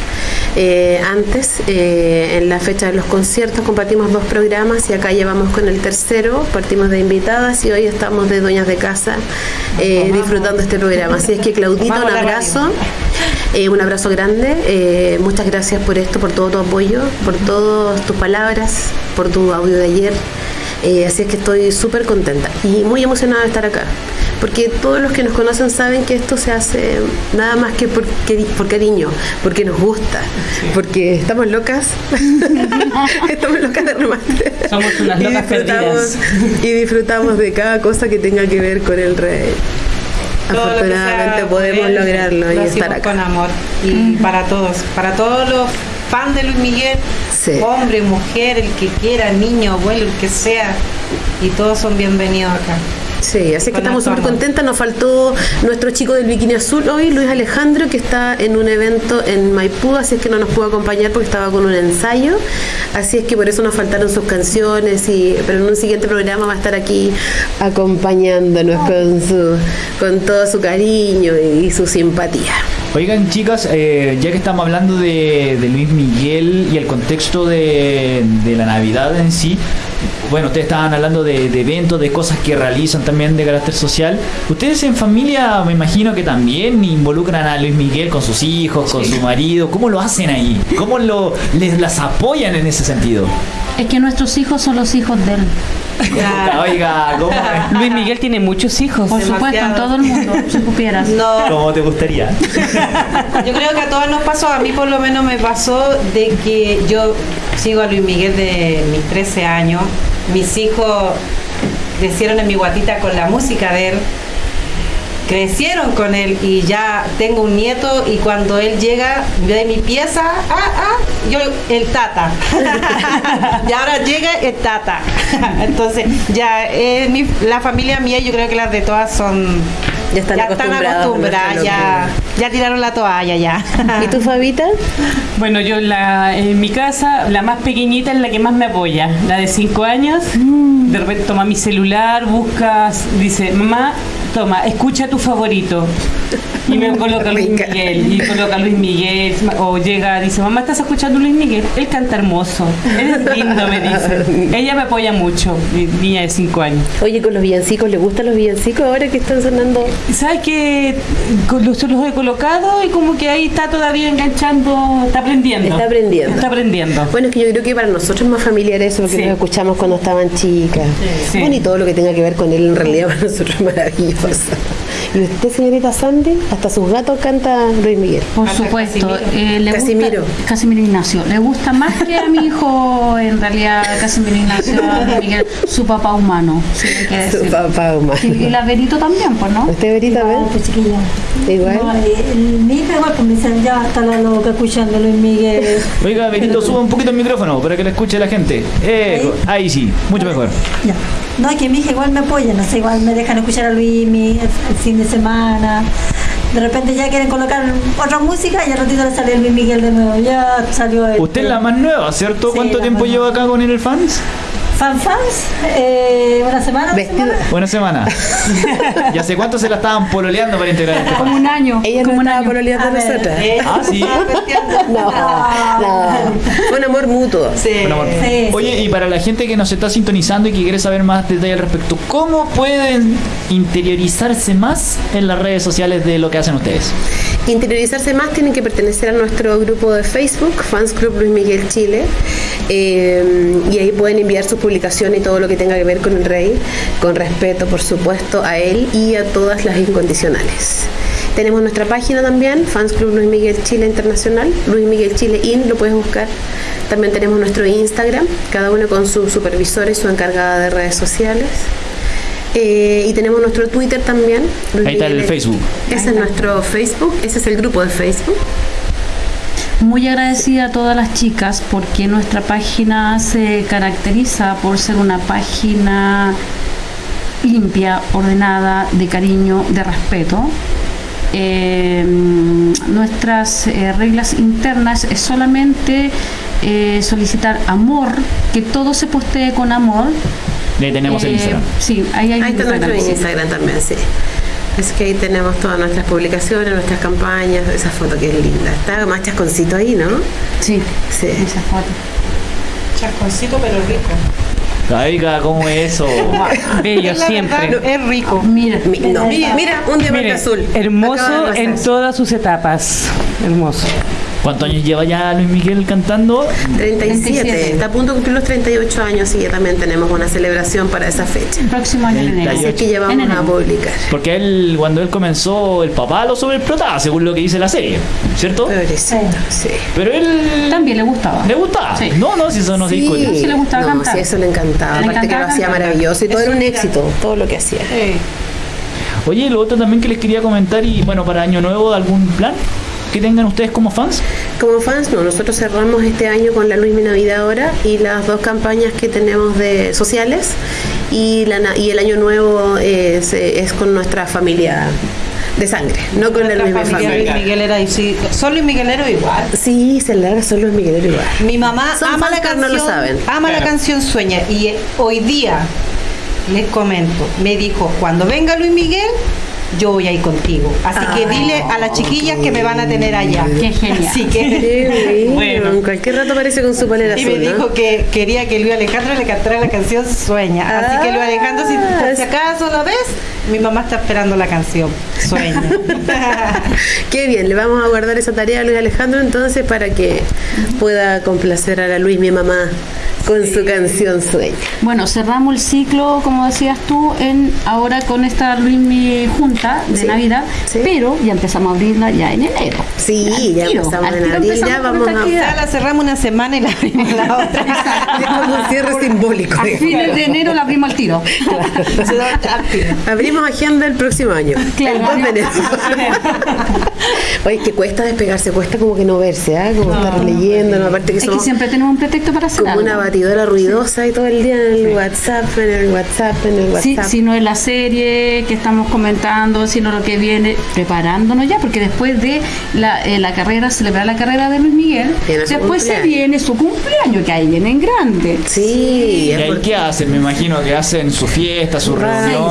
eh, antes. eh, en la fecha de los conciertos compartimos dos programas y acá llevamos con el tercero. Partimos de invitadas y hoy estamos de dueñas de casa eh, disfrutando este programa. Así es que Claudita, un abrazo. Eh, un abrazo grande, eh, muchas gracias por esto, por todo tu apoyo, por todas tus palabras, por tu audio de ayer. Eh, así es que estoy súper contenta y muy emocionada de estar acá. porque todos los que nos conocen saben que esto se hace nada más que por, por cariño, porque nos gusta, porque estamos locas, [LAUGHS] estamos locas de remate.
Somos unas
Y
locas
disfrutamos- Y disfrutamos de cada cosa que tenga que ver con el rey.
Lo
Afortunadamente podemos lograrlo y estar acá.
con amor. Y para todos, para todos los fans de Luis Miguel,
Sí.
hombre, mujer, el que quiera, niño, abuelo, el que sea, y todos son bienvenidos acá.
Sí, así que estamos súper contentas. Nos faltó nuestro chico del bikini azul hoy, Luis Alejandro, que está en un evento en Maipú, así es que no nos pudo acompañar porque estaba con un ensayo. Así es que por eso nos faltaron sus canciones, y, pero en un siguiente programa va a estar aquí acompañándonos con, su, con todo su cariño y su simpatía.
Oigan, chicas, eh, ya que estamos hablando de, de Luis Miguel y el contexto de, de la Navidad en sí, bueno, ustedes estaban hablando de, de eventos, de cosas que realizan también de carácter social. Ustedes en familia, me imagino que también involucran a Luis Miguel con sus hijos, con su marido. ¿Cómo lo hacen ahí? ¿Cómo lo, les las apoyan en ese sentido?
Es que nuestros hijos son los hijos de él. [LAUGHS]
Oiga, ¿cómo, [LAUGHS] es?
Luis Miguel tiene muchos hijos.
Por supuesto, en todo el mundo, si [LAUGHS] supieras.
No,
¿Cómo te gustaría?
yo creo que a todos nos pasó, a mí por lo menos me pasó de que yo sigo a Luis Miguel de mis 13 años, mis hijos crecieron en mi guatita con la música de él, crecieron con él y ya tengo un nieto y cuando él llega de mi pieza, ah, ah, yo el tata. [LAUGHS] y ahora llega el tata. [LAUGHS] Entonces, ya eh, mi- la familia mía, yo creo que las de todas son
Ya están acostumbradas a
acostumbradas,
nuestra
ya, ya tiraron la toalla ya. [LAUGHS]
¿Y tu Fabita?
Bueno, yo la, en mi casa, la más pequeñita es la que más me apoya, la de 5 años. De repente toma mi celular, busca, dice, mamá, toma, escucha tu favorito. Y me coloca Luis. Miguel, y coloca Luis Miguel, o llega, dice, mamá, ¿estás escuchando Luis Miguel? Él canta hermoso, él es lindo, me dice. Ella me apoya mucho, mi niña de 5 años.
Oye, con los villancicos, ¿le gustan los villancicos ahora que están sonando?
¿Sabes que los, los he colocado y como que ahí está todavía enganchando, está aprendiendo?
Está aprendiendo.
Está aprendiendo.
Bueno, es que yo creo que para nosotros es más familiar eso, porque
Sí.
nos escuchamos cuando estaban chicas.
Sí.
Bueno, y todo lo que tenga que ver con él en realidad [LAUGHS] para nosotros es maravilloso. Y usted, señorita Sandy, hasta sus gatos canta Luis Miguel.
Por
Hasta
supuesto,
Casimiro.
eh, le
Casimiro.
gusta Casimiro Ignacio. Le gusta más que a mi hijo, en realidad, Casimiro Ignacio, a Miguel, su papá humano. que
Su
decir.
papá humano.
Y, y la Benito también, pues, ¿no?
¿Usted, Verita,
Igual, pues, chiquilla.
Igual.
No, eh, mi hija igual, pues me dicen, ya está la loca escuchando Luis Miguel.
Oiga, Benito, suba un poquito el micrófono para que lo escuche la gente. Eh, ahí sí, mucho mejor.
Ya. No, que mi hija igual me apoya, no sé, igual me dejan escuchar a Luis mi, el, fin de semana. De repente ya quieren colocar otra música y al ratito le sale Luis Miguel de nuevo. Ya salió el.
Usted es la más nueva, ¿cierto?
Sí,
¿Cuánto tiempo lleva acá con el fans?
¿Fan fans? Eh, ¿Una semana?
Vestido-
semanas?
Buena semana. [LAUGHS] ¿Y hace cuánto se la estaban pololeando para integrar este
Como un año.
Ella
como un
estaba
año.
pololeando
A
nosotras.
Eh,
Ah, sí.
No, no. Un amor mutuo.
Sí.
Buen amor.
Sí,
Oye, y para la gente que nos está sintonizando y que quiere saber más detalles al respecto, ¿cómo pueden interiorizarse más en las redes sociales de lo que hacen ustedes?
Interiorizarse más tienen que pertenecer a nuestro grupo de Facebook, Fans Club Luis Miguel Chile. Eh, y ahí pueden enviar sus publicaciones y todo lo que tenga que ver con el rey, con respeto, por supuesto, a él y a todas las incondicionales. Tenemos nuestra página también, Fans Club Luis Miguel Chile Internacional, Luis Miguel Chile IN, lo puedes buscar. También tenemos nuestro Instagram, cada uno con su supervisor y su encargada de redes sociales. Eh, y tenemos nuestro Twitter también. Luis
Ahí está el Facebook.
ese es nuestro Facebook, ese es el grupo de Facebook.
Muy agradecida a todas las chicas porque nuestra página se caracteriza por ser una página limpia, ordenada, de cariño, de respeto. Eh, nuestras eh, reglas internas es solamente eh, solicitar amor, que todo se postee con amor.
Ahí tenemos el
Eh,
Instagram.
Sí, ahí hay
Ahí está nuestro
sí.
Instagram también, sí. Es que ahí tenemos todas nuestras publicaciones, nuestras campañas, esa foto que es linda. Está más chasconcito ahí, ¿no?
Sí,
Sí.
esa foto.
Chasconcito pero rico.
Oiga, ¿cómo es eso? [LAUGHS]
Bello siempre.
verdad, es rico.
Mira,
Mi- no, mira, un diamante
Mire,
azul.
hermoso en todas sus etapas. Hermoso.
¿Cuántos años lleva ya Luis Miguel cantando?
37.
37.
Está a punto de cumplir los 38 años y ya también tenemos una celebración para esa fecha.
El próximo año en enero.
Así es que ya
En
vamos a publicar.
Porque él, cuando él comenzó, el papá lo sobreexplotaba, según lo que dice la serie, ¿cierto?
Pobrecito, sí.
Pero él
También le gustaba.
le gustaba.
Sí.
No, no, si eso no se discute.
sí le gustaba
no,
cantar.
sí, eso le encantaba.
Le
Aparte que lo
encantaba
hacía
cantar.
maravilloso y todo
Eso
era un
era.
éxito, todo lo que hacía.
Oye, lo otro también que les quería comentar, y bueno, para Año Nuevo, ¿algún plan que tengan ustedes como fans?
Como fans, no, nosotros cerramos este año con la Luis Mi Navidad ahora y las dos campañas que tenemos de sociales y, la, y el año nuevo es, eh, es con nuestra familia de sangre, no con la
Nuestra
Luis Mi
familia
familia.
Luis Miguel era sí, son Luis Miguelero igual.
Sí, se larga son los Migueleros igual.
Mi mamá
Son
ama la canción,
no lo saben.
ama la canción Sueña y eh, hoy día les comento, me dijo, cuando venga Luis Miguel, yo voy a ir contigo. Así que dile a las chiquillas que me van a tener allá.
Qué genial.
Así que
bueno.
Bueno.
En cualquier rato aparece con su polera
y
azul,
me
¿no?
dijo que quería que Luis Alejandro le cantara la canción Sueña. Así que Luis Alejandro, si,
Ah,
si acaso lo ves, mi mamá está esperando la canción Sueña. [LAUGHS]
Qué bien, le vamos a guardar esa tarea a Luis Alejandro entonces para que pueda complacer a la Luis, mi mamá, con su canción Sueña.
Bueno, cerramos el ciclo, como decías tú, en ahora con esta Luis Mi Junta de
Sí,
Navidad,
sí.
pero ya empezamos a abrirla ya en enero.
Sí,
Al
ya
tiro,
empezamos
al
en
tiro
abril, ya vamos a...
Ya la cerramos una semana y la abrimos la otra. [LAUGHS]
Es como un cierre simbólico.
A fines de enero la abrimos al tiro. [LAUGHS]
Se da
Abrimos agenda el próximo año. [LAUGHS]
Claro.
El 2 de enero. [LAUGHS] Oye, que cuesta despegarse, cuesta como que no verse, ¿ah? Como estar leyendo, ¿no? Aparte que
Es que
somos
siempre tenemos un pretexto para hacer
como
algo.
una batidora ruidosa y todo el día en el WhatsApp, en el WhatsApp, en el
Sí,
WhatsApp.
si no es la serie que estamos comentando, sino lo que viene, preparándonos ya, porque después de la, eh, la carrera, celebrar la carrera de Luis Miguel, después se viene su cumpleaños, que ahí viene en grande.
Sí,
¿Y
es
ahí
porque-
qué hacen? Me imagino que hacen su fiesta, su reunión.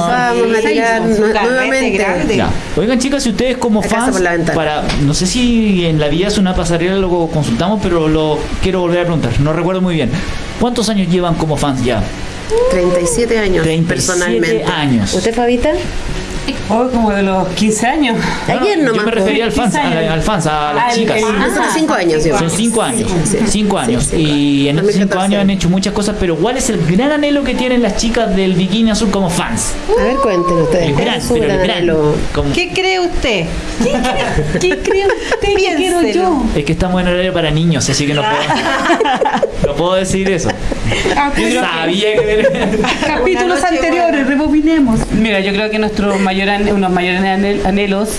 Sí,
nuevamente.
grande.
Ya. Oigan chicas, si ustedes como fans, para, no sé si en la vida es una pasarela lo consultamos, pero lo quiero volver a preguntar, no recuerdo muy bien. ¿Cuántos años llevan como fans ya?
37 años
37
personalmente.
años.
¿Usted, Fabita?
Oh, como de los 15 años.
Ayer nomás.
Yo me refería al fans,
15 años.
al, fans, a las
Ah,
chicas.
Nosotros 5 años
Son
llevamos.
cinco años,
Sí, sí.
cinco años.
Sí,
y en estos cinco
2014.
años han hecho muchas cosas, pero ¿cuál es el gran anhelo que tienen las chicas del bikini azul como fans?
A ver, cuéntenos ustedes.
El
¿cuál
gran, pero el
gran
como-
¿Qué cree usted?
¿Qué cree usted que quiero yo?
Es que estamos en horario para niños, así que no puedo, [LAUGHS] no puedo decir eso.
Ah,
Yo
pues,
sabía que...
Capítulos anteriores, rebobinemos.
Mira, yo creo que nuestro mayor ane- unos mayores anhel- anhelos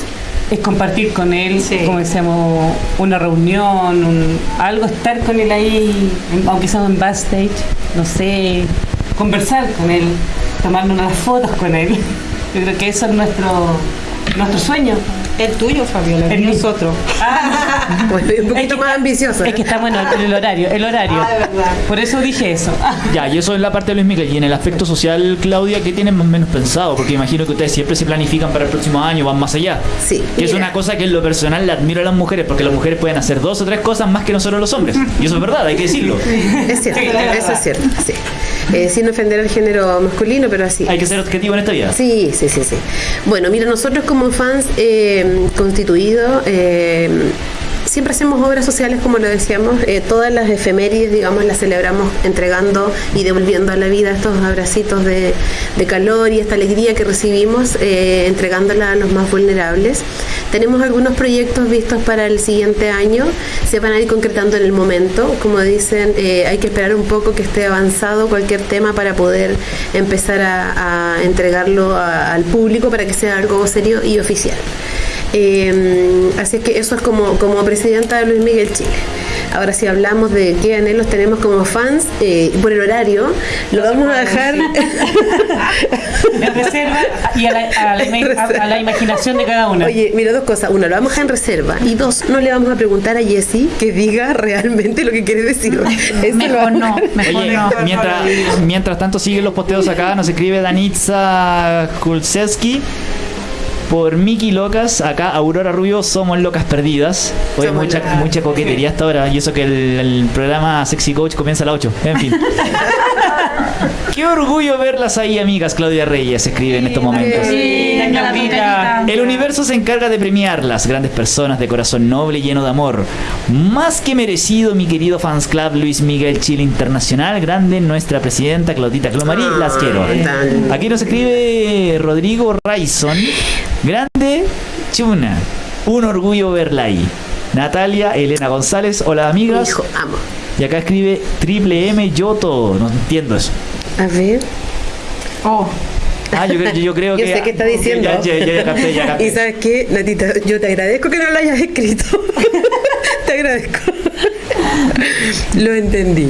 es compartir con él,
Sí.
como decíamos, una reunión, un- algo, estar con él ahí, aunque sea en backstage, no sé, conversar con él, tomarnos unas fotos con él. Yo creo que eso es nuestro, nuestro sueño.
El tuyo, Fabiola, el
El
mío
mío. [LAUGHS]
es otro.
Bueno, un poquito más ambicioso.
Es que estamos en el, horario, el horario.
Ah, de verdad.
Por eso dije eso. [LAUGHS]
Ya, y eso es la parte de Luis Miguel. Y en el aspecto social, Claudia, ¿qué tienen más o menos pensado? Porque imagino que ustedes siempre se planifican para el próximo año, van más allá.
Sí,
Que es una cosa que en lo personal le admiro a las mujeres, porque las mujeres pueden hacer dos o tres cosas más que nosotros los hombres. Y eso es verdad, hay que decirlo.
Es cierto, eso es cierto, sí. Eh, sin ofender al género masculino, pero así.
Hay que ser objetivo en esta vida.
Sí, sí, sí, sí. Bueno, mira, nosotros como fans eh, constituidos, eh, siempre hacemos obras sociales, como lo decíamos, eh, todas las efemérides, digamos, las celebramos entregando y devolviendo a la vida estos abracitos de, calor y esta alegría que recibimos, eh, entregándola a los más vulnerables. Tenemos algunos proyectos vistos para el siguiente año, se van a ir concretando en el momento. Como dicen, eh, hay que esperar un poco que esté avanzado cualquier tema para poder empezar a, entregarlo al público para que sea algo serio y oficial. Eh, así es que eso es como, como presidenta de Luis Miguel Chile. Ahora si hablamos de qué anhelos tenemos como fans, eh, por el horario, lo vamos a dejar... [LAUGHS]
En reserva y a la, a la a- a la imaginación de cada una.
Oye, mira, dos cosas. Uno, lo vamos a dejar en reserva. Y dos, no le vamos a preguntar a Jessie que diga realmente lo que quiere decir. Eso
Mejor no, mejor
Oye,
no.
mientras, mientras tanto siguen los posteos acá, nos escribe Danitza Kulseski. Por Miki Locas, acá Aurora Rubio, somos locas perdidas. Hoy
Somos
mucha,
locas.
mucha coquetería hasta ahora. Y eso que el, el programa Sexy Coach comienza a las 8. En fin. [LAUGHS] [LAUGHS] Qué orgullo verlas ahí, amigas. Claudia Reyes escribe en estos momentos.
Sí,
la.
El universo se encarga de premiarlas, grandes personas de corazón noble y lleno de amor. Más que merecido, mi querido fans club Luis Miguel Chile Internacional, grande nuestra presidenta Claudita Clomarí, las quiero. Aquí nos escribe Rodrigo Raison, grande Chuna, un orgullo verla ahí. Natalia Elena González, hola amigas.
Hijo, amo.
Y acá escribe Triple M Yoto, no entiendo eso.
A ver.
Oh,
Ah, yo, creo- yo creo [LAUGHS]
Yo
que.
sé qué está diciendo.
Ya, ya, ya, ya capté, ya capté. [LAUGHS]
Y sabes qué, Natita, yo te agradezco que no lo hayas escrito. [LAUGHS] te agradezco. lo entendí.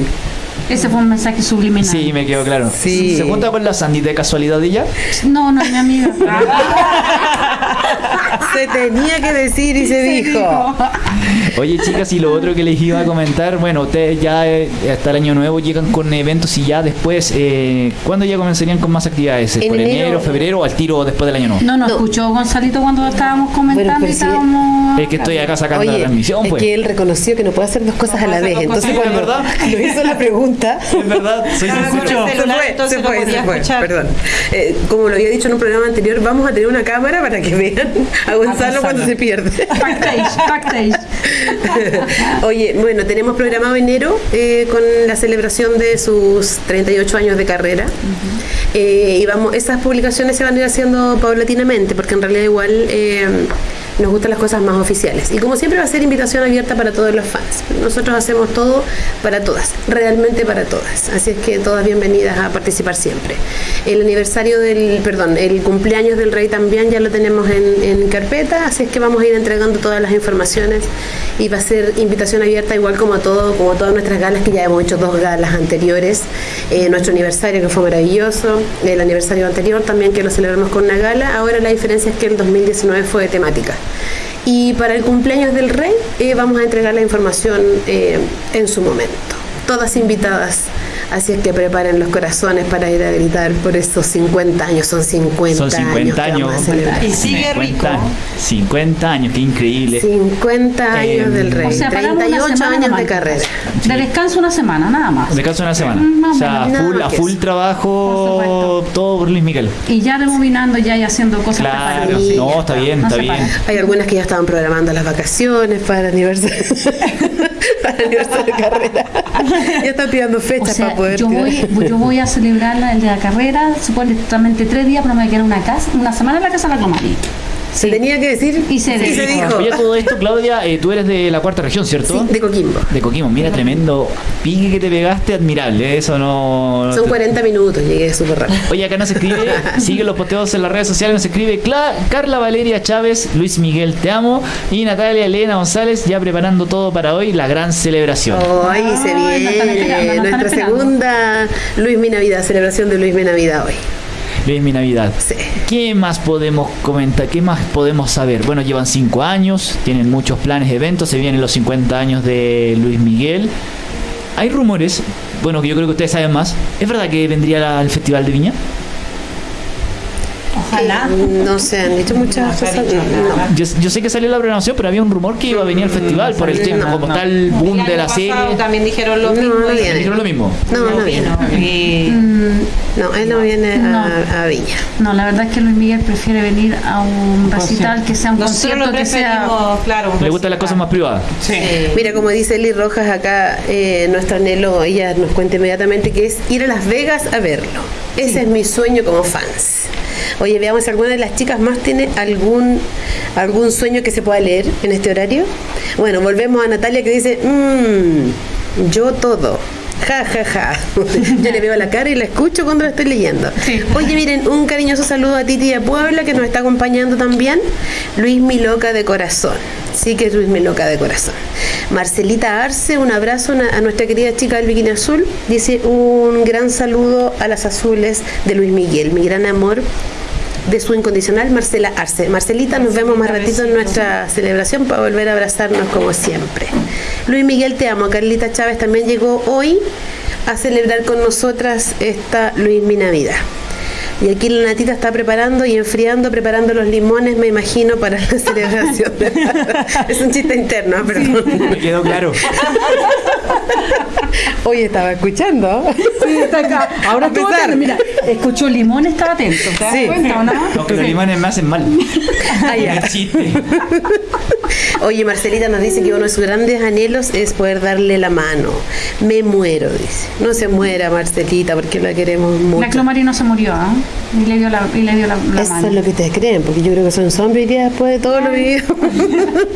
ese fue un mensaje subliminal.
Sí, me quedó claro.
Sí.
¿Se junta con la Sandy de casualidad de ella?
No, no, mi amiga.
Se tenía que decir y se, dijo.
Oye, chicas, y lo otro que les iba a comentar, bueno, ustedes ya eh, hasta el año nuevo llegan con eventos y ya después, eh, ¿cuándo ya comenzarían con más actividades?
En
¿Por enero,
enero.
febrero o al tiro después del año nuevo?
No, nos
No.
escuchó Gonzalito cuando estábamos comentando
Bueno,
y estábamos.
Es que estoy acá sacando la transmisión,
es
pues.
que él reconoció que no puede hacer dos cosas a la vez. Entonces, cuando
¿Es verdad?
lo hizo la pregunta, [LAUGHS]
Es verdad, soy
Claro,
sincero.
celular,
se fue, se fue, se fue, perdón. Eh, como lo había dicho en un programa anterior, vamos a tener una cámara para que vean a Gonzalo cuando se pierde.
Backstage, backstage. [LAUGHS]
Oye, bueno, tenemos programado enero eh, con la celebración de sus 38 años de carrera. Eh, y vamos, esas publicaciones se van a ir haciendo paulatinamente, porque en realidad igual eh, nos gustan las cosas más oficiales. Y como siempre va a ser invitación abierta para todos los fans. Nosotros hacemos todo para todas, realmente para todas. Así es que todas bienvenidas a participar siempre. El aniversario del, perdón, el cumpleaños del rey también ya lo tenemos en, carpeta, así es que vamos a ir entregando todas las informaciones y va a ser invitación abierta igual como a todo, como a todas nuestras galas que ya hemos hecho dos galas anteriores, Eh, nuestro aniversario que fue maravilloso, el aniversario anterior también que lo celebramos con una gala, ahora la diferencia es que el 2019 fue de temática. Y para el cumpleaños del rey eh, vamos a entregar la información eh, en su momento. Todas invitadas, así es que preparen los corazones para ir a gritar por esos 50 años. Son 50,
Son 50
años. que vamos a
años.
celebrar.
Y sigue
50
rico.
años. 50 años, qué increíble.
50 años
Eh,
del rey,
O sea, paramos una
38
semana
años de carrera.
De descanso una semana, nada más.
Descanso una semana.
Mm,
O sea,
menos.
full, a
que
full trabajo,
Por
todo por Luis Miguel.
Y ya rebobinando ya y haciendo cosas
Claro.
Sí,
no, está
está.
bien,
No
está bien.
para.
Hay algunas que ya estaban programando las vacaciones para el aniversario, [LAUGHS] para el aniversario de carrera. [LAUGHS] Ya están pidiendo
O
fechas
sea,
para poder
yo voy, yo voy a celebrarla el de la carrera, supuestamente tres días, pero me voy a quedar una casa, una semana en la casa de la Clomarí.
Se tenía que decir
Y se dijo.
dijo.
Oye, todo esto, Claudia, eh, tú eres de la cuarta región, ¿cierto?
Sí, de Coquimbo.
De Coquimbo, mira, tremendo pique que te pegaste, admirable, ¿eh? eso no... no
Son
te-
40 minutos, llegué súper rápido.
Oye, acá nos escribe, [LAUGHS] sigue los posteos en las redes sociales, nos escribe Cla- Carla Valeria Chávez, Luis Miguel Te Amo y Natalia Elena González ya preparando todo para hoy, la gran celebración.
Se
nos están esperando,
viene nuestra
esperando.
segunda Luis Mi Navidad, celebración de Luis Mi Navidad hoy.
Luis Mi Navidad.
Sí.
¿Qué más podemos comentar? ¿Qué más podemos saber? Bueno, llevan cinco años, tienen muchos planes, eventos, se vienen los 50 años de Luis Miguel. Hay rumores, bueno, que yo creo que ustedes saben más. ¿Es verdad que vendría al Festival de Viña?
Ojalá.
Eh, No se han dicho muchas cosas. no.
Yo, yo sé que salió la programación, pero había un rumor que iba a venir al festival por el tema,
no,
como
no.
está el boom de la
pasado
serie.
También dijeron lo
No,
mismo.
no
y-
viene.
Dijeron lo mismo.
No, no, viene.
Mm,
No, él no viene a, a Viña.
No, la verdad es que Luis Miguel prefiere venir a un recital que sea un
Nosotros
concierto
lo
que sea.
claro.
Le gustan las cosas más privadas.
Sí.
Mira, como dice Eli Rojas acá, eh, nuestro anhelo, ella nos cuenta inmediatamente que es ir a Las Vegas a verlo. Ese es mi sueño como fans. Oye, veamos si alguna de las chicas más tiene algún algún sueño que se pueda leer en este horario. Bueno, volvemos a Natalia que dice, "Mm, yo todo. Ja, ja, ja. [LAUGHS] Yo le veo la cara y la escucho cuando la estoy leyendo. Oye, miren, un cariñoso saludo a Titi de Puebla que nos está acompañando también. Luis Mi Loca de Corazón. Sí que es Luis Mi Loca de Corazón. Marcelita Arce, un abrazo a a nuestra querida chica del Bikini Azul. Dice un gran saludo a las azules de Luis Miguel, mi gran amor de su incondicional Marcela Arce. Marcelita, nos vemos más ratito en nuestra celebración para volver a abrazarnos como siempre. Luis Miguel, te amo. Carlita Chávez también llegó hoy a celebrar con nosotras esta Luis Mi Navidad. Y aquí la Natita está preparando y enfriando, preparando los limones, me imagino, para la [LAUGHS] celebración. [LAUGHS] es un chiste interno, perdón.
Me quedó claro. [LAUGHS]
Hoy estaba escuchando.
Sí, está acá. Ahora estuvo atento. Mira, escuchó limón, estaba atento. ¿Te das
Sí.
cuenta o no?
Aunque los limanes me hacen mal.
Ah, ya.
Chiste.
Oye, Marcelita nos dice que uno de sus grandes anhelos es poder darle la mano. Me muero, dice. No se muera, Marcelita, porque la queremos mucho.
La Clomari no se murió, ¿ah? Y le dio la, y le dio la, la
Eso
mano.
es lo que ustedes creen, porque yo creo que son zombies día después de todo lo vivido. [LAUGHS]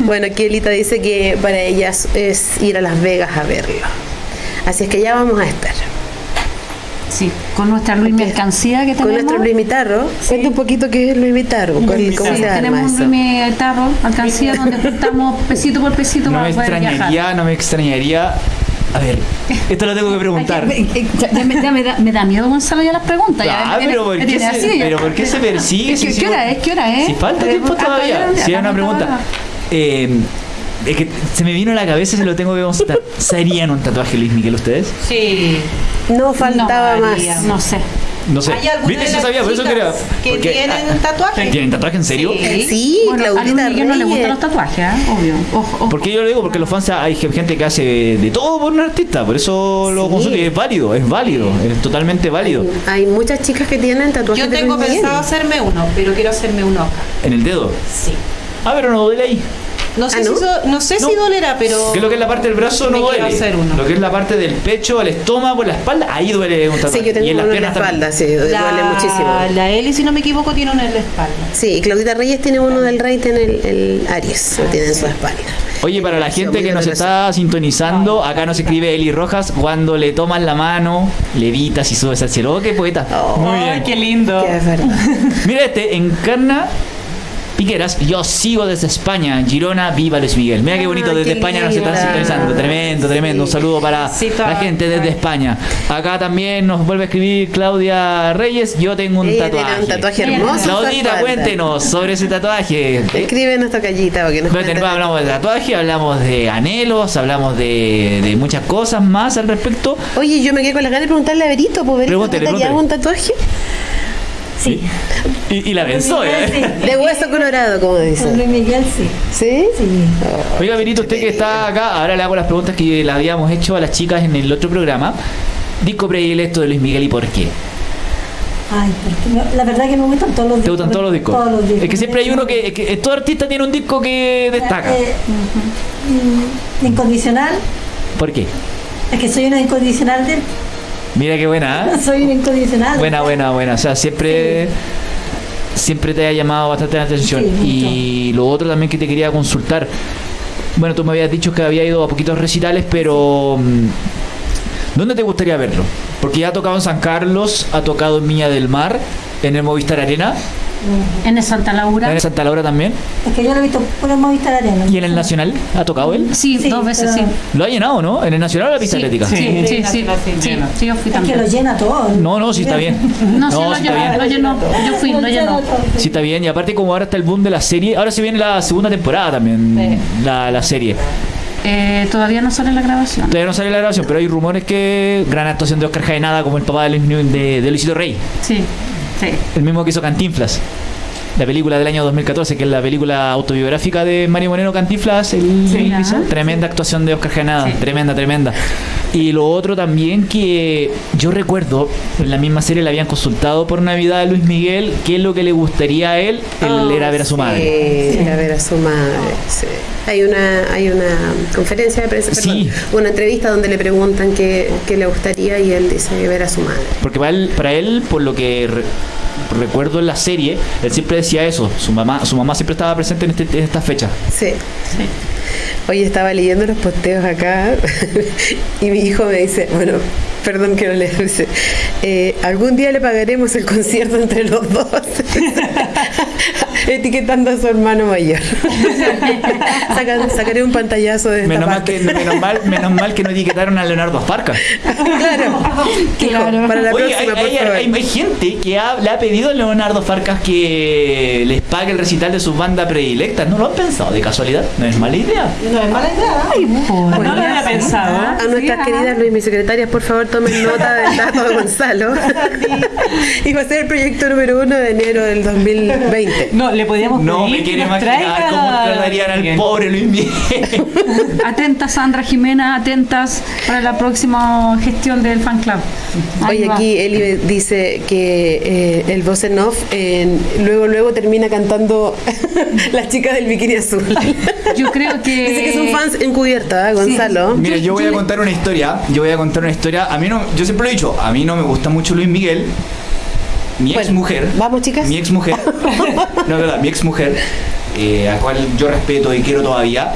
bueno, aquí Elita dice que para ellas es ir a Las Vegas a verlo. Así es que ya vamos a estar.
Sí, con nuestra Luis Mercancía que
Con
tenemos.
nuestro Luis Mitarro. Cuenta un poquito qué es Luis Mitarro. ¿Cómo
Sí,
se llama
tenemos un
eso?
Luis Tarro, alcancía donde juntamos pesito por pesito [LAUGHS]
No
para
me
poder viajar.
no me extrañaría. A ver, esto lo tengo que preguntar.
Ya- ya me, ya me da, me da miedo Gonzalo ya las preguntas.
Ah, pero ¿por qué se-
así, ya.
pero ¿por qué se persigue
¿Qué,
si
qué
sigo-
hora es? ¿Qué hora es?
Si falta tiempo
Ah,
todavía. Si hay una pregunta. Eh, es que se me vino a la cabeza y se lo tengo que consultar. ¿Se harían un tatuaje Luis Miguel ustedes?
Sí.
No faltaba
No,
más.
No sé.
No sé.
¿Hay alguna
¿Viste?
de las
sabía, por eso quería.
que
porque-
tienen
ah,
tatuaje?
¿Tienen tatuaje en serio?
Sí.
Sí,
Bueno, a
Claudita
Miguel no le gustan
Reyes.
los tatuajes, ¿eh? obvio. Ojo, ojo.
¿Por qué yo lo digo? Porque los fans hay gente que hace de todo por un artista, por eso lo
Sí.
consulto y es válido, es válido, es totalmente válido.
Hay muchas chicas que tienen tatuajes
Yo
de
tengo pensado hacerme uno, pero quiero hacerme uno acá.
En el dedo.
Sí.
Ah, pero no duele ahí.
No sé,
Ah, ¿no?
Si, so- no sé si
No.
dolerá, pero.
Que lo que es la parte del brazo no duele.
hacer uno.
Lo que es la parte del pecho, el estómago, la espalda, ahí duele un tatuaje.
Sí, yo tengo
y en las
uno en la
piernas también.
espalda, sí,
la,
duele muchísimo.
La Eli, si no me equivoco, tiene uno en la espalda.
Sí, Claudita Reyes tiene uno del rey, tiene el, el Aries, lo tiene en su espalda.
Oye, para la gente que nos está sintonizando, acá nos escribe Eli Rojas, cuando le tomas la mano, levitas y subes al cielo. Oh, qué poeta. Muy bien.
qué lindo.
Que es verdad.
Mira este, encarna Piqueras, yo sigo desde España, Girona, viva Luis Miguel. Mira qué bonito,
Ay,
desde
qué
España nos están sintonizando. Tremendo, tremendo. Un saludo para
Sí,
la gente desde España. Acá también nos vuelve a escribir Claudia Reyes, yo tengo un
Ella tiene
tatuaje.
un tatuaje hermoso.
Claudita, cuéntenos sobre ese tatuaje.
Escribe nuestra callita porque nos cuente.
hablamos de tatuaje, hablamos de anhelos, hablamos de, de muchas cosas más al respecto.
Oye, yo me quedé con las ganas de preguntarle a
Pregúntele,
¿te hago un tatuaje?
Sí.
Y, y la pensó,
Luis
¿eh?
Miguel, sí.
De hueso colorado, como
Con
dicen.
Luis Miguel sí.
¿Sí?
Sí.
Oiga, Benito, usted que está acá, ahora le hago las preguntas que le habíamos hecho a las chicas en el otro programa. Disco predilecto de Luis Miguel y por qué.
Ay, porque me- la verdad que me gustan todos los discos.
¿Te gustan todos los discos?
Todos los discos.
Es que siempre hay uno que, es que todo artista tiene un disco que destaca.
Eh, mm, Incondicional.
¿Por qué?
Es que soy una incondicional de él.
Mira qué buena, ¿eh?
Soy incondicional.
Buena, buena, buena. O sea, siempre siempre te ha llamado bastante la atención.
Sí,
y lo otro también que te quería consultar. Bueno, tú me habías dicho que había ido a poquitos recitales, pero mm, ¿dónde te gustaría verlo? Porque ya ha tocado en San Carlos, ha tocado en Viña del Mar, en el Movistar Arena,
En el Santa Laura.
en Santa Laura también,
Es que yo lo he visto por el Movistar Arena.
y en el Nacional, ¿ha tocado él?
Sí,
Sí,
dos veces, sí.
pero-
¿Lo ha llenado, no? ¿En el Nacional o la pista
Sí,
atlética?
Sí, sí, sí,
Sí,
sí,
sí,
sí, sí, yo fui
Es que
también.
lo llena todo.
No, no, sí está bien.
No, sí, lo
sí está
llenó,
bien.
lo llenó. Yo fui, lo llenó.
Sí, está bien. Y aparte, como ahora está el boom de la serie, ahora se viene la segunda temporada también, la, la serie.
Eh, todavía no sale la grabación.
Todavía no sale la grabación, pero hay rumores que gran actuación de Oscar Jaenada como el papá de, de Luisito Rey,
Sí, sí.
el mismo que hizo Cantinflas. La película del año 2014, que es la película autobiográfica de Mario Moreno Cantinflas, el
Sí,
el-
ajá.
tremenda actuación de Oscar Jaenada,
Sí.
tremenda, tremenda. Y lo otro también que yo recuerdo, en la misma serie le habían consultado por Navidad a Luis Miguel qué es lo que le gustaría a él, él era ver a su madre.
Sí, era ver a su madre. sí. Hay una hay una conferencia de prensa, perdón,
Sí.
una entrevista donde le preguntan qué, qué le gustaría y él dice ver a su madre.
Porque para él, para él por lo que re- recuerdo en la serie, él siempre decía eso. Su mamá, su mamá siempre estaba presente en, este, en esta fecha.
Sí. Hoy estaba leyendo los posteos acá [LAUGHS] y mi hijo me dice, bueno, perdón que no le dice, eh, algún día le pagaremos el concierto entre los dos, [LAUGHS] [LAUGHS] etiquetando a su hermano mayor. [LAUGHS] Saca- sacaré un pantallazo de esta
Menos mal,
parte.
que, menos, mal, menos mal que no etiquetaron a Leonardo Farca.
claro, Hijo, para la
Oye, hay,
próxima, por
hay-
favor.
hay- hay gente que ha- le ha pedido a Leonardo Farcas que les pague el recital de sus bandas predilectas. ¿No lo han pensado de casualidad? No es mala idea.
No es mala idea.
No lo había pensado.
A nuestras queridas Luis, mis secretarias, por favor, tomen nota del [LAUGHS] dato de Gonzalo. y va a ser el proyecto número uno de enero del 2020.
No, le podíamos
No
pedir
me quiero
que nos
imaginar
traiga
cómo tratarían al pobre Luis Miguel. [LAUGHS]
Atentas, Sandra Jimena, atentas para la próxima gestión del fan club. Ahí
Oye,
va.
aquí Eli dice que eh, el voz en off en- luego luego termina cantando [LAUGHS] las chicas del bikini azul. [LAUGHS]
Yo creo que.
Dice que son fans encubierta, ¿eh, Gonzalo.
Mira, yo voy a contar una historia. Yo voy a contar una historia. A mí no, yo siempre lo he dicho, a mí no me gusta mucho Luis Miguel. Mi ex mujer.
Vamos, chicas.
Mi ex mujer. [LAUGHS] no, verdad, mi ex mujer, eh, a cual yo respeto y quiero todavía.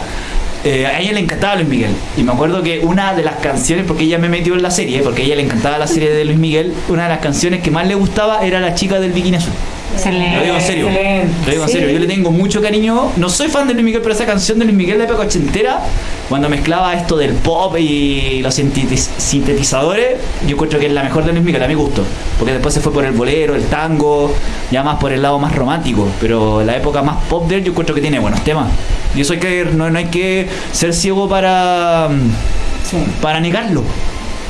eh, a ella le encantaba Luis Miguel. Y me acuerdo que una de las canciones, porque ella me metió en la serie, porque a ella le encantaba la serie de Luis Miguel, una de las canciones que más le gustaba era La chica del bikini azul.
Excelente.
Lo digo en serio.
excelente.
Lo digo en serio. Yo le tengo mucho cariño. No soy fan de Luis Miguel, pero esa canción de Luis Miguel de la época ochentera, cuando mezclaba esto del pop y los sintetiz- sintetizadores, yo encuentro que es la mejor de Luis Miguel, a mi gusto. Porque después se fue por el bolero, el tango, ya más por el lado más romántico. Pero la época más pop de él, yo encuentro que tiene buenos temas. Y eso hay que, no, no hay que ser ciego para, para negarlo.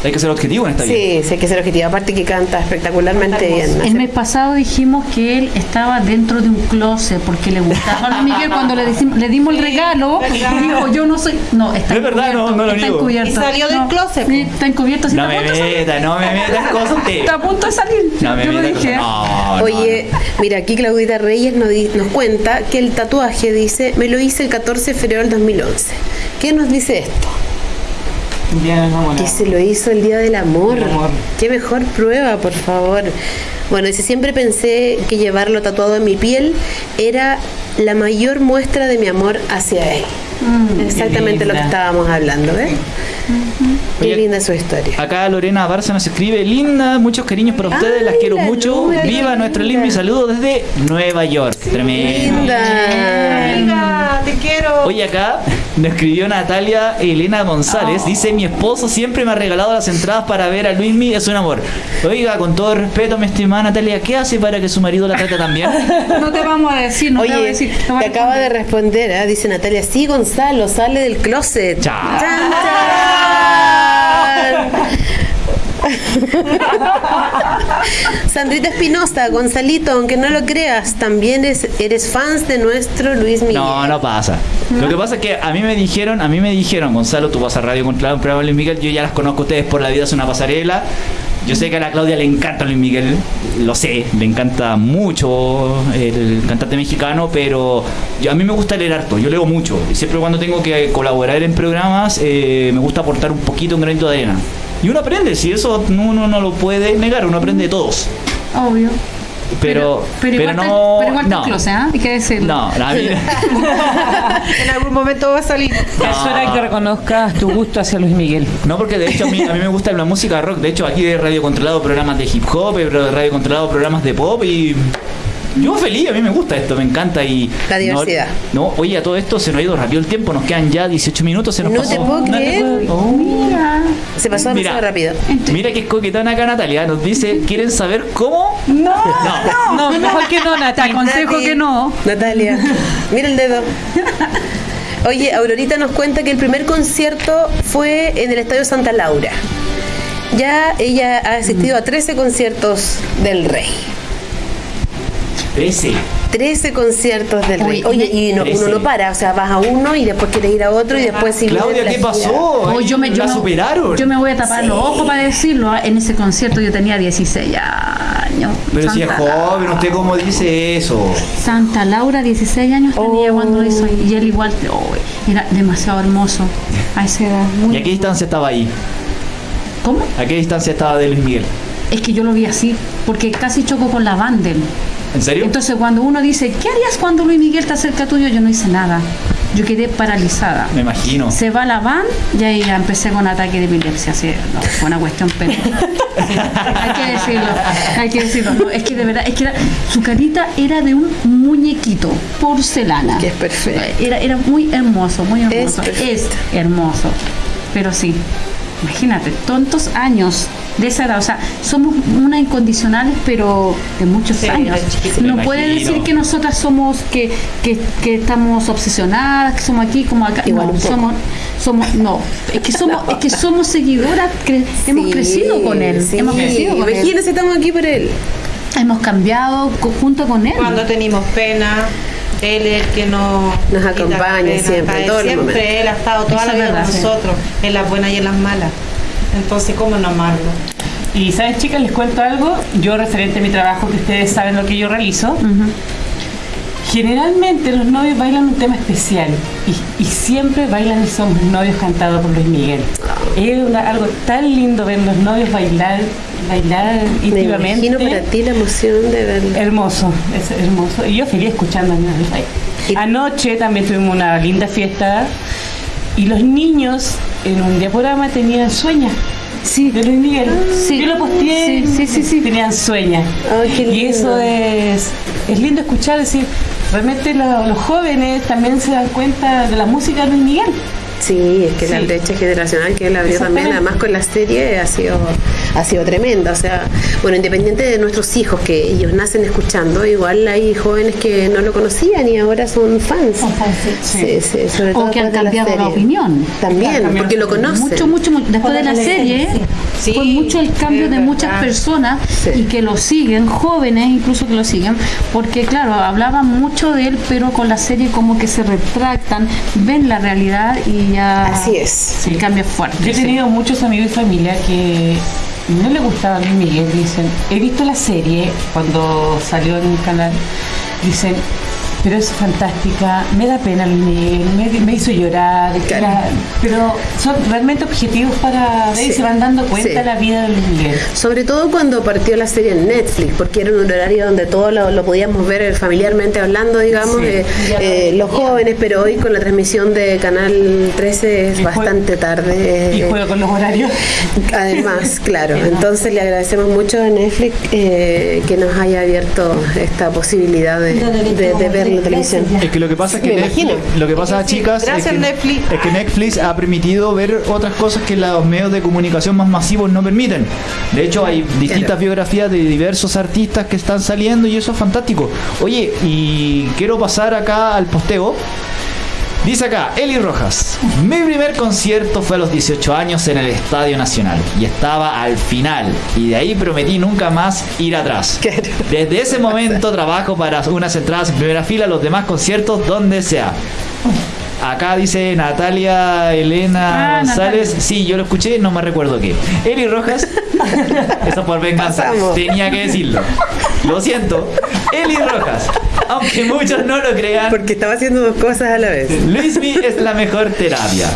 Hay que ser objetivo en esta vida.
Sí, sí, hay que ser objetivo. Aparte que canta espectacularmente bien.
El mes pasado dijimos que él estaba dentro de un closet porque le gustaba a Miguel cuando le, decim- le dimos el regalo. Dijo, yo no soy. No, está
Es verdad,
encubierto,
no, no lo
está
niego.
encubierto.
Y salió del
No,
closet.
sí, está encubierto. sí,
No me
punto de salir.
metas, no me metas cosas.
Está a punto de salir.
No me
yo lo dije.
No, no,
Oye, mira, aquí Claudita Reyes nos, di- nos cuenta que el tatuaje dice, me lo hice el 14 de febrero del 2011. ¿Qué nos dice esto? Que se lo hizo el Día del Amor.
Del amor.
Qué mejor prueba, por favor. Bueno, dice, siempre pensé que llevarlo tatuado en mi piel era la mayor muestra de mi amor hacia él. Exactamente lo que
linda.
estábamos hablando, ¿ves? Qué
Oye,
linda su historia.
Acá Lorena Barça nos escribe, linda, muchos cariños para ustedes, las quiero
la
mucho.
Luna,
Viva
qué
nuestro
linda.
lindo y saludo desde Nueva York. Tremendo.
Linda.
Te quiero.
Oye, acá nos escribió Natalia Elena González. Dice: Mi esposo siempre me ha regalado las entradas para ver a Luismi, es un amor. Oiga, con todo respeto, mi estimada Natalia, ¿qué hace para que su marido la trate tan bien? [LAUGHS]
No te vamos a decir, no te vamos a decir.
te acaba de
responder.
¿ah? dice Natalia, sí, Gonzalo, sale del closet.
Chao.
¡Chan, chan! [LAUGHS] Sandrita Espinosa, Gonzalito, aunque no lo creas, también es- eres fans de nuestro Luis Miguel.
No, no pasa. Lo que pasa es que a mí me dijeron, a mí me dijeron, Gonzalo, tú vas a Radio Contra un programa Luis Miguel, yo ya las conozco a ustedes por la vida, es una pasarela. Yo sé que a la Claudia le encanta Luis Miguel, lo sé, le encanta mucho el cantante mexicano, pero a mí me gusta leer harto, yo leo mucho. Siempre cuando tengo que colaborar en programas, eh, me gusta aportar un poquito, un granito de arena. Y uno aprende, si eso no- uno no lo puede negar, uno aprende de todos.
Obvio.
Pero,
pero,
no.
pero igual está
no.
en closet, ¿ah? Hay que decirlo.
No, a mí- [LAUGHS] [LAUGHS]
En algún momento va a salir.
Es hora que reconozcas tu gusto hacia Luis Miguel.
No, porque de hecho a mí, a mí me gusta la música rock. De hecho, aquí de Radio Controlado programas de hip hop, he de Radio Controlado programas de pop y. Yo feliz, a mí me gusta esto, me encanta y...
La diversidad.
No, no, oye, a todo esto se nos ha ido rápido el tiempo, nos quedan ya 18 minutos, se nos
No
pasó.
te puedo creer.
Oh.
Mira.
Se pasó demasiado rápido.
Mira que es coquetona acá Natalia, nos dice, ¿quieren saber cómo?
No,
No.
no, mejor que no. Te aconsejo
Nati,
que no.
Natalia, mira el dedo. Oye, Aurorita nos cuenta que el primer concierto fue en el Estadio Santa Laura. Ya ella ha asistido a 13 conciertos del Rey.
13.
13 conciertos del Rey.
Oye,
y no- uno
13.
no para, o sea, vas a uno y después quieres ir a otro y después si
Claudia, ¿qué pasó?
Oh, yo me, yo
la
me-
superaron.
Yo me voy a tapar los ojos para decirlo. ¿ah? En ese concierto yo tenía 16 años.
Pero si es joven, ¿usted cómo dice eso?
Santa Laura, 16 años tenía
Oh.
cuando lo hizo. Y él igual, oh, era demasiado hermoso a esa edad. muy-
¿Y a qué distancia estaba ahí?
¿Cómo?
¿A qué distancia estaba de Luis Miguel?
Es que yo lo vi así, porque casi chocó con la Vandel.
¿En serio?
Entonces cuando uno dice, ¿qué harías cuando Luis Miguel está cerca tuyo? Yo no hice nada. Yo quedé paralizada.
Me imagino.
Se va la van y ahí ya empecé con ataque de epilepsia. Así, no, fue una cuestión, pero. Sí, [LAUGHS] hay que decirlo, hay que decirlo. No, es que de verdad, es que era- su carita era de un muñequito, porcelana.
Que es perfecto.
Era, era muy hermoso, muy hermoso.
perfecto.
Es, hermoso. Pero sí, imagínate, tontos años de esa edad. O sea, somos una incondicionales, pero de muchos
Sí,
años. No puede
imagino.
decir que nosotras somos, que, que, que estamos obsesionadas, que somos aquí como acá.
Igual
no, somos, somos, no, es que somos, es que somos seguidoras, cre- hemos crecido con él,
sí.
hemos crecido con él.
Estamos aquí por él.
hemos cambiado co- junto con él.
Cuando tenemos pena, él es el que nos,
Nos acompaña
pena.
siempre,
Él Siempre él ha estado toda
Eso
la vida
verdad,
con
sí.
nosotros, en las buenas y en las malas. Entonces, ¿cómo no amarlo?
Y sabes, chicas, les cuento algo. Yo, referente a mi trabajo, que ustedes saben lo que yo realizo, generalmente los novios bailan un tema especial y, y siempre bailan y somos novios cantados por Luis Miguel. Es una- algo tan lindo ver los novios bailar, bailar
Me
íntimamente.
imagino para ti la emoción de verlo.
Hermoso, es hermoso. Y yo feliz escuchando a rey.
Y-
Anoche también tuvimos una linda fiesta y los niños en un diaporama tenían sueños.
Sí.
De Luis Miguel.
Sí.
Yo lo posteé.
Sí, sí, sí.
Tenían.
Ay, qué
Y eso es, es lindo escuchar, decir, realmente lo- los jóvenes también se dan cuenta de la música de Luis Miguel.
Sí, es que la brecha generacional que él abrió también, además con la serie, ha sido, ha sido tremenda. O sea, bueno, independiente de nuestros hijos que ellos nacen escuchando, igual hay jóvenes que no lo conocían y ahora son fans.
Son fans,
Sí, sí, sobre todo
O que han
la
cambiado la opinión.
También,
Claro,
porque lo conocen.
Mucho, mucho, mucho. Después de la serie, fue mucho el cambio de muchas personas
Sí.
y que lo siguen, jóvenes incluso que lo siguen, porque claro, hablaban mucho de él, pero con la serie como que se retractan, ven la realidad y ya
Así es.
el cambio es fuerte.
Yo he
sí.
tenido muchos amigos y familia que no le gustaba Luis Miguel. Dicen, he visto la serie cuando salió en el canal. Dicen, pero es fantástica, me da pena Luis Miguel, me, me hizo llorar. La- pero son realmente objetivos para ver y se van dando cuenta
Sí.
la vida de Luis Miguel.
Sobre todo cuando partió la serie en Netflix, porque era un horario donde todo lo, lo podíamos ver familiarmente hablando, digamos,
Sí.
de eh, los jóvenes, pero hoy con la transmisión de Canal 13 es
Y
bastante tarde.
Y
eh,
juego con los horarios.
Además, [LAUGHS] claro. Entonces le agradecemos mucho a Netflix eh, que nos haya abierto esta posibilidad de,
de
de- de ver la televisión.
Es que lo que pasa es que
Me
Netflix,
imagino.
lo que pasa chicas es que,
Netflix.
es que Netflix ha permitido ver otras cosas que los medios de comunicación más masivos no permiten. De hecho hay distintas
Claro.
biografías de diversos artistas que están saliendo y eso es fantástico. Oye, y quiero pasar acá al posteo. Dice acá, Eli Rojas, mi primer concierto fue a los 18 años en el Estadio Nacional y estaba al final y de ahí prometí nunca más ir atrás. [LAUGHS] Desde ese momento trabajo para unas entradas en primera fila, los demás conciertos donde sea. Acá dice Natalia Elena
Ah,
González.
Natalia.
Sí, yo lo escuché, no me recuerdo qué. Eli Rojas. [LAUGHS] Eso por venganza.
Pasamos.
Tenía que decirlo. Lo siento. Eli Rojas. Aunque muchos no lo crean,
Porque estaba haciendo dos cosas a la vez.
Luismi es la mejor terapia.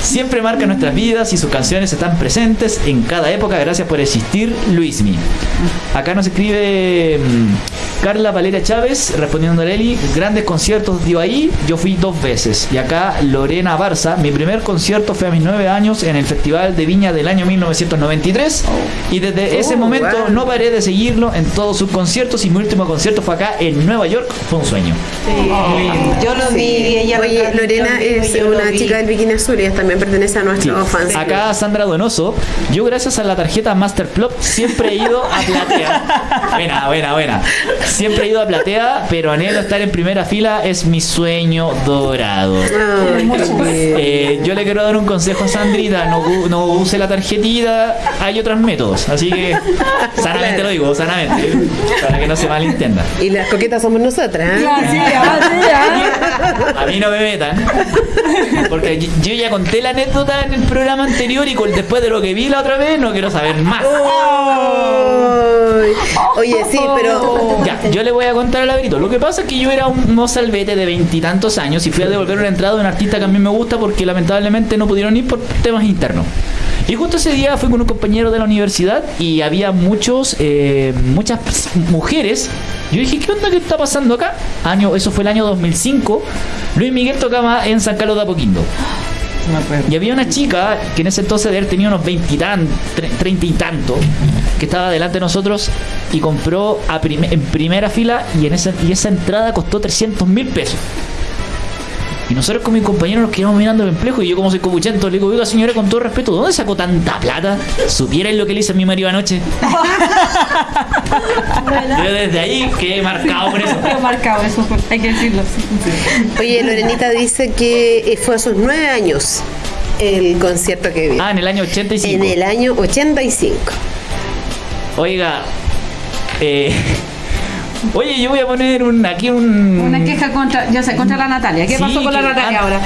Siempre marca nuestras vidas y sus canciones están presentes en cada época. Gracias por existir, Luismi. Acá nos escribe mm, Carla Valeria Chávez, respondiendo a Eli. Grandes conciertos dio ahí, yo fui dos veces. Y acá Lorena Barza, mi primer concierto fue a mis nueve años en el Festival de Viña del año 1993. Y desde ese
Oh,
momento
wow.
no paré de seguirlo en todos sus conciertos. Y mi último concierto fue acá en Nueva York. Fue un sueño.
Yo lo vi y ella
Oye, Lorena es una chica del bikini azul y ella también pertenece a
Sí.
nuestros fans.
Acá Sandra Donoso, yo gracias a la tarjeta Masterplop siempre he ido a [LAUGHS] platea. Buena, buena, buena. Siempre he ido a platea, pero anhelo estar en primera fila, es mi sueño dorado. Eh, yo le quiero dar un consejo a Sandrita, no, use la tarjetita, hay otros métodos, así que [LAUGHS] sanamente lo digo, sanamente, para que no se malentienda.
Y las coquetas somos nosotras. ¿eh?
A mí no me metan. Porque yo- ya conté la anécdota en el programa anterior y con, después de lo que vi la otra vez no quiero saber más.
Ay. Oye, sí, pero
Ya, yo le voy a contar al Averito. Lo que pasa es que yo era un mozalbete de veintitantos años y fui a devolver una entrada de un artista que a mí me gusta porque lamentablemente no pudieron ir por temas internos. Y justo ese día fui con un compañero de la universidad y había muchos, eh, muchas mujeres. Yo dije, ¿qué onda que está pasando acá? Año, eso fue el año 2005. Luis Miguel tocaba en San Carlos de Apoquindo. Y había una chica que en ese entonces de haber tenido unos veintitantos, treinta y tanto, que estaba delante de nosotros y compró a prim- en primera fila y, en esa, y esa entrada costó 300 mil pesos. Y nosotros con mis compañeros nos quedamos mirando el emplejo y yo como soy copuchento le digo, oiga señora, con todo respeto, ¿dónde sacó tanta plata? ¿Supieran lo que le hice a mi marido anoche? [LAUGHS] yo desde ahí quedé marcado por eso.
Quedó marcado eso, hay que decirlo.
oye, Lorenita dice que eh, fue a sus nueve años el concierto que vio.
Ah, en el año 85.
en el año 85.
Oiga, Eh, oye, yo voy a poner un, aquí un...
Una queja contra, ya sé, contra la Natalia. ¿Qué
Sí,
pasó con la Natalia
ah,
ahora?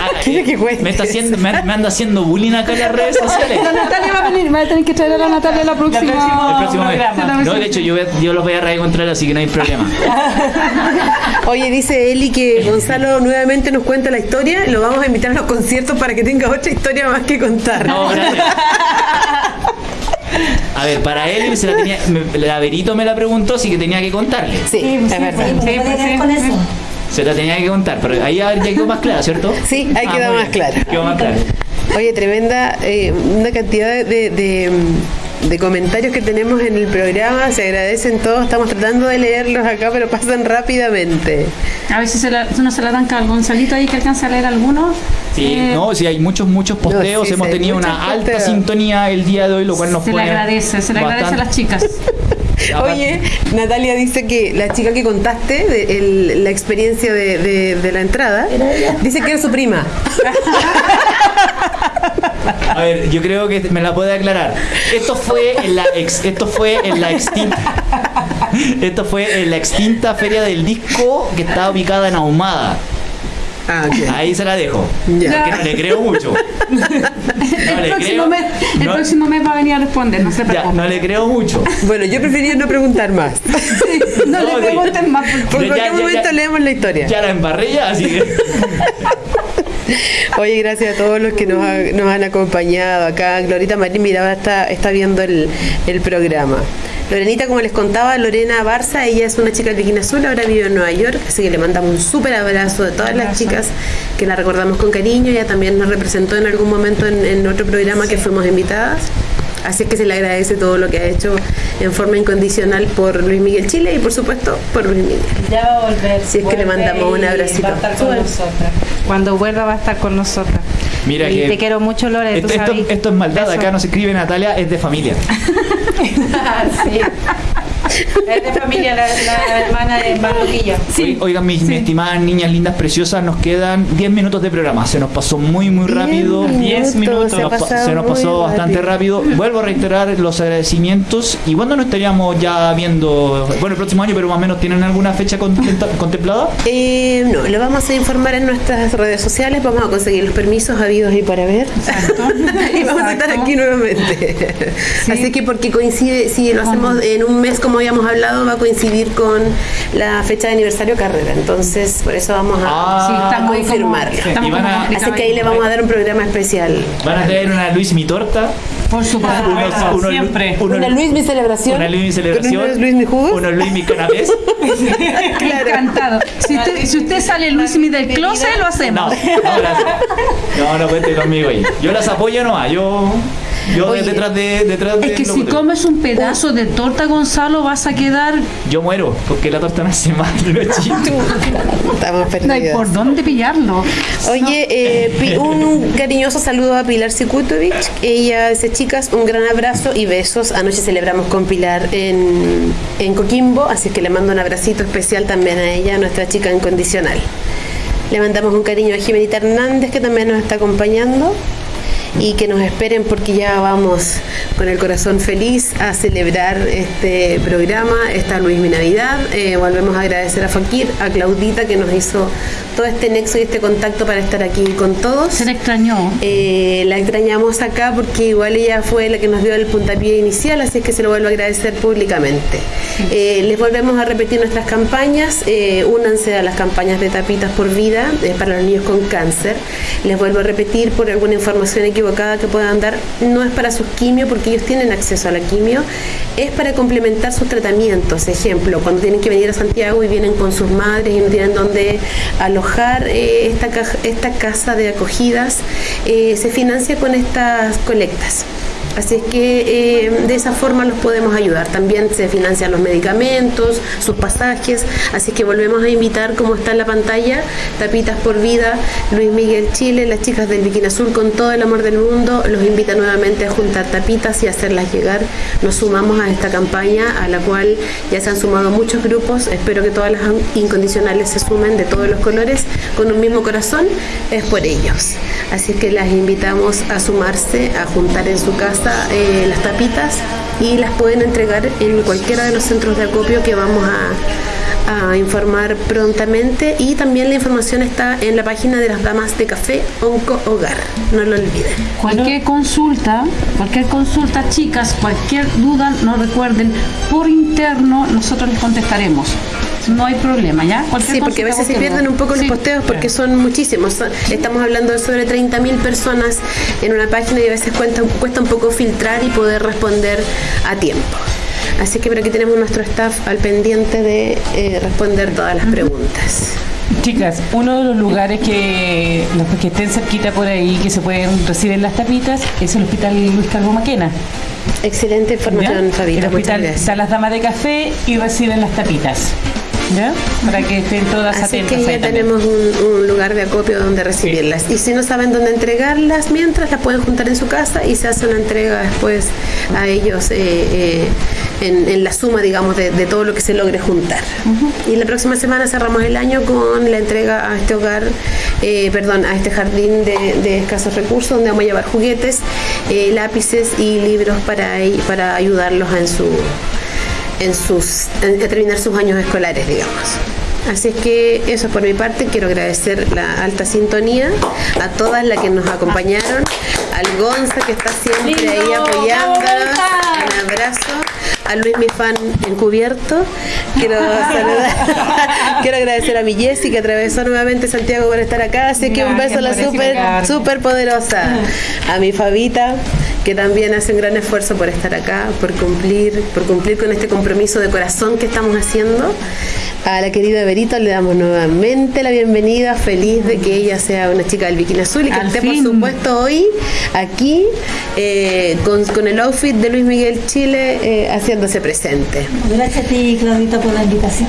Ah, [LAUGHS] eh, me, está haciendo, me, me anda haciendo bullying acá en las redes [LAUGHS] sociales.
La Natalia va a venir, va a tener que traer a la Natalia la próxima.
El próximo mes.
programa.
No, de hecho, yo, voy a- yo los voy a reencontrar, así que no hay problema. [LAUGHS]
Oye, dice Eli que Gonzalo nuevamente nos cuenta la historia. Lo vamos a invitar a los conciertos para que tenga otra historia más que contar.
No, gracias. A ver, para él, se la, tenía, me- la Verito me la preguntó, así que tenía que contarle.
Sí, es verdad.
Sí,
Sí,
¿me
pues
puede
sí.
con eso?
Se la tenía que contar, pero ahí ya quedó más clara, ¿cierto?
Sí, ahí
Ah,
queda
muy
más clara.
Quedó más clara.
Oye, tremenda, eh, una cantidad de, de- de comentarios que tenemos en el programa. Se agradecen todos. Estamos tratando de leerlos acá, pero pasan rápidamente.
A ver si se la, no se la dan al Gonzalito ahí que alcanza a leer algunos.
Sí,
Eh,
no, sí, hay muchos, muchos posteos.
No, sí,
Hemos
sí,
tenido una alta
posteos.
sintonía el día de hoy, lo cual nos
se le agradece, se le agradece a las chicas. [LAUGHS]
Oye, Natalia dice que la chica que contaste, de el- la experiencia de, de- de la entrada, dice que era su prima. [LAUGHS]
A ver, yo creo que me la puede aclarar. Esto fue en la ex- esto fue en la extinta esto fue en la extinta feria del disco que estaba ubicada en Ahumada.
Ah, ok.
Ahí se la dejo.
Ya.
Porque no le creo mucho. No
el,
le
próximo
creo.
mes, el
no-
próximo mes va a venir a responder, no se
ya,
preocupe.
no le creo mucho.
Bueno, yo preferiría no preguntar más.
no,
No,
le
sí.
pregunten más. porque-
Por
Ya,
cualquier
ya.
momento leemos la historia.
Ya la embarré ya, así que. [LAUGHS] [LAUGHS]
Oye, gracias a todos los que nos, ha- nos han acompañado acá. Glorita Marín Miraba está, está viendo el, el programa. Lorenita, como les contaba, Lorena Barza, ella es una chica del Bikini Azul, ahora vive en Nueva York, así que le mandamos un súper abrazo de todas las chicas que la recordamos con cariño. Ella también nos representó en algún momento en, en otro programa que fuimos invitadas. Así es que se le agradece todo lo que ha hecho en forma incondicional por Luis Miguel Chile y por supuesto por Luis Miguel.
Ya va a volver.
Si es que le mandamos un abracito.
Va a estar con nosotras. Cuando vuelva va a estar con nosotras.
Mira
y
que-
te quiero mucho, Lore.
Esto, esto- esto es maldad,
Beso.
acá nos escribe Natalia, es de familia. [LAUGHS]
sí. Es de familia, la, la hermana de Barroquilla.
Oy- Oigan, mis, mis estimadas niñas lindas preciosas, nos quedan 10 minutos de programa. Se nos pasó muy, muy rápido.
10 minutos.
se
Nos se nos pasó bastante rápido. Vuelvo a reiterar los agradecimientos. ¿Y cuándo nos estaríamos ya viendo? Bueno, el próximo año, pero más o menos, ¿tienen alguna fecha contempla- contemplada?
Eh, no, lo vamos a informar en nuestras redes sociales, vamos a conseguir los permisos habidos y para ver. [LAUGHS] y vamos a estar
Exacto.
aquí nuevamente. Así que porque coincide, si lo hacemos en un mes como habíamos hablado, va a coincidir con la fecha de aniversario carrera. Entonces, por eso vamos a,
Ah,
Sí, como-
confirmarlo.
como
a-
Así que ahí le vamos a dar un programa especial.
Van a traer una Luis mi torta.
Por supuesto.
unos- unos-
siempre.
unos-
Una Luis mi celebración.
Una Luis mi celebración.
Unos Luis mi jugos.
Unos Luis mi canapés. [LAUGHS]
Encantado. Si usted, si usted sale Luismi del closet, lo
No,
hacemos.
no, gracias. No, no cuente conmigo ahí. Yo las apoyo nomás. Yo, yo
Oye,
detrás de. Detrás
Es
de
que si comes un pedazo de torta, Gonzalo, vas a quedar.
Yo muero, porque la torta me hace mal. [LAUGHS] No es chiste.
Estamos
No hay
perdidos.
por dónde pillarlo.
Oye, eh, [LAUGHS] un cariñoso saludo a Pilar Sikutovic. Ella dice, chicas, un gran abrazo y besos. Anoche celebramos con Pilar en, en Coquimbo, así que le mando un abracito especial también a ella, nuestra chica incondicional. Le mandamos un cariño a Jimenita Hernández, que también nos está acompañando. Y que nos esperen porque ya vamos con el corazón feliz a celebrar este programa, esta Luis Mi Navidad. Eh, volvemos a agradecer a Fakir, a Claudita que nos hizo todo este nexo y este contacto para estar aquí con todos.
Se le extrañó.
Eh, la extrañamos acá porque igual ella fue la que nos dio el puntapié inicial, así es que se lo vuelvo a agradecer públicamente. Eh, les volvemos a repetir nuestras campañas, eh, únanse a las campañas de tapitas por vida eh, para los niños con cáncer. Les vuelvo a repetir por alguna información equivocada que puedan dar, no es para sus quimio porque ellos tienen acceso a la quimio, es para complementar sus tratamientos. Ejemplo, cuando tienen que venir a Santiago y vienen con sus madres y no tienen dónde alojar, eh, esta, esta casa de acogidas eh, se financia con estas colectas. Así es que eh, de esa forma los podemos ayudar. También se financian los medicamentos, sus pasajes. Así que volvemos a invitar, como está en la pantalla, Tapitas por Vida, Luis Miguel Chile, las chicas del Bikini Azul con todo el amor del mundo. Los invita nuevamente a juntar tapitas y hacerlas llegar. Nos sumamos a esta campaña a la cual ya se han sumado muchos grupos. Espero que todas las incondicionales se sumen de todos los colores con un mismo corazón. Es por ellos. Así que las invitamos a sumarse, a juntar en su casa eh, las tapitas y las pueden entregar en cualquiera de los centros de acopio que vamos a a informar prontamente y también la información está en la página de las damas de café Onco Hogar, no lo olviden.
Cualquier consulta, cualquier consulta, chicas, cualquier duda, no recuerden, por interno nosotros les contestaremos. No hay problema, ¿ya? Cualquier
Sí, porque a veces se pierden un poco los posteos porque son muchísimos. Son- Estamos hablando de sobre 30.000 personas en una página y a veces cuesta, cuesta un poco filtrar y poder responder a tiempo. Así que por aquí tenemos nuestro staff al pendiente de eh, responder todas las preguntas.
Chicas, uno de los lugares que los que estén cerquita por ahí que se pueden recibir las tapitas es el Hospital Luis Calvo Maquena.
Excelente información, Fabita.
el hospital están las damas de café y reciben las tapitas. ¿Ya? Para que estén todas
Así
atentas.
que ya tenemos un, un lugar de acopio donde recibirlas. Y si no saben dónde entregarlas, mientras las pueden juntar en su casa y se hace una entrega después a ellos eh, eh, en, en la suma, digamos, de, de todo lo que se logre juntar. Y la próxima semana cerramos el año con la entrega a este hogar, eh, perdón, a este jardín de, de escasos recursos, donde vamos a llevar juguetes, eh, lápices y libros para, para ayudarlos en su en sus en- terminar sus años escolares, digamos. Así es que eso por mi parte, quiero agradecer la alta sintonía a todas las que nos acompañaron, al Gonza que está siempre ahí
Lindo,
apoyándonos,
bravo, Gonza.
un abrazo, a Luis mi fan encubierto, quiero [LAUGHS] saludar, [LAUGHS] quiero agradecer a mi Jessy que atravesó nuevamente Santiago por estar acá, así que un beso a la super, super poderosa, a mi Fabita que también hace un gran esfuerzo por estar acá, por cumplir, por cumplir con este compromiso de corazón que estamos haciendo. A la querida Berito le damos nuevamente la bienvenida, feliz de que ella sea una chica del bikini azul y que
Al
esté
fin.
por supuesto hoy aquí eh, con, con el outfit de Luis Miguel Chile eh, haciéndose presente.
Gracias a ti, Claudita, por la invitación.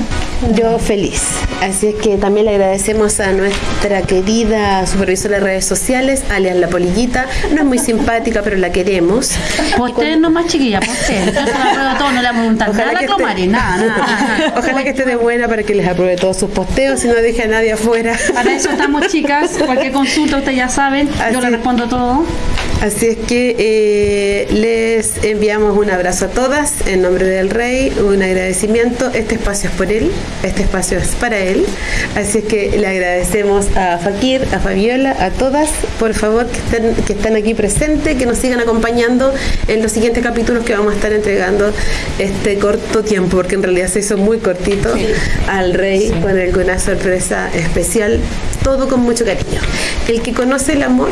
Yo feliz. Así es que también le agradecemos a nuestra querida supervisora de redes sociales, alias La Polillita. No es muy simpática, pero la queremos.
Posteen nomás, chiquilla, posteen. [LAUGHS] Yo se la pruebo todo, no le vamos a nada Clomari, nada, [LAUGHS] nada.
Ojalá que esté de buena para que les apruebe todos sus posteos y no deje a nadie afuera.
Para eso estamos, [LAUGHS] chicas. Cualquier consulta, ustedes ya saben. Yo
Así.
le respondo todo.
Así es que eh, les enviamos un abrazo a todas en nombre del Rey, un agradecimiento. Este espacio es por él, este espacio es para él. Así es que le agradecemos a Fakir, a Fabiola, a todas, por favor, que estén, que están aquí presentes, que nos sigan acompañando en los siguientes capítulos que vamos a estar entregando este corto tiempo, porque en realidad se hizo muy cortito al Rey con alguna sorpresa especial, todo con mucho cariño. El que conoce el amor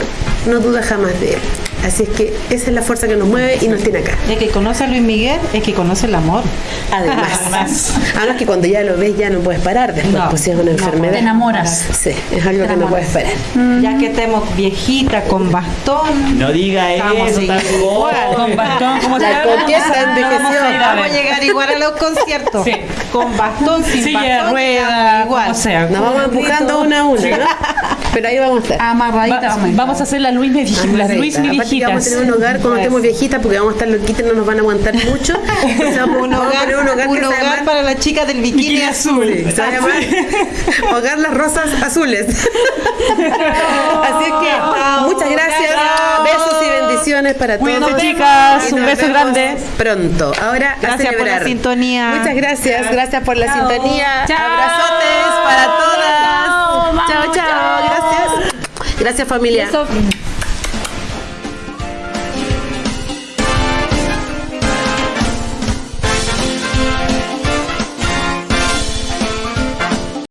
no duda jamás de él. Así es que esa es la fuerza que nos mueve y nos tiene acá.
El que conoce a Luis Miguel es que conoce el amor.
Además, además que cuando ya lo ves ya no puedes parar después,
No,
pues si es una
no
enfermedad.
Te enamoras.
Sí, es algo que no puedes parar.
Ya que estemos viejita con bastón.
No diga
Vamos a
eso,
igual.
Con bastón, como [LAUGHS]
La
se
coqueta envejeció.
Vamos a llegar igual a los conciertos.
Sí.
Con bastón, sin
Silla de
bastón.
rueda,
igual.
como sea.
Nos vamos empujando una a una, ¿no? Pero ahí vamos a estar.
Amarradita.
Va-
vamos a estar.
vamos a hacer las Luis, Medi- las
Amarradita.
Luis
que vamos a tener un hogar cuando estemos viejitas porque vamos a estar loquitas y no nos van a aguantar mucho. [LAUGHS] Entonces vamos,
Un
vamos a
hogar,
tener un hogar,
un para las chicas del bikini,
Bikini
azul.
azul.
Se va a llamar Hogar las Rosas Azules. [LAUGHS] Así es que muchas gracias, besos y bendiciones para todos.
Cuídense, chicas. Un beso grande.
Pronto. Ahora a
Gracias por la sintonía.
Muchas gracias, gracias por la sintonía.
Chao.
Abrazotes para todas. Gracias familia.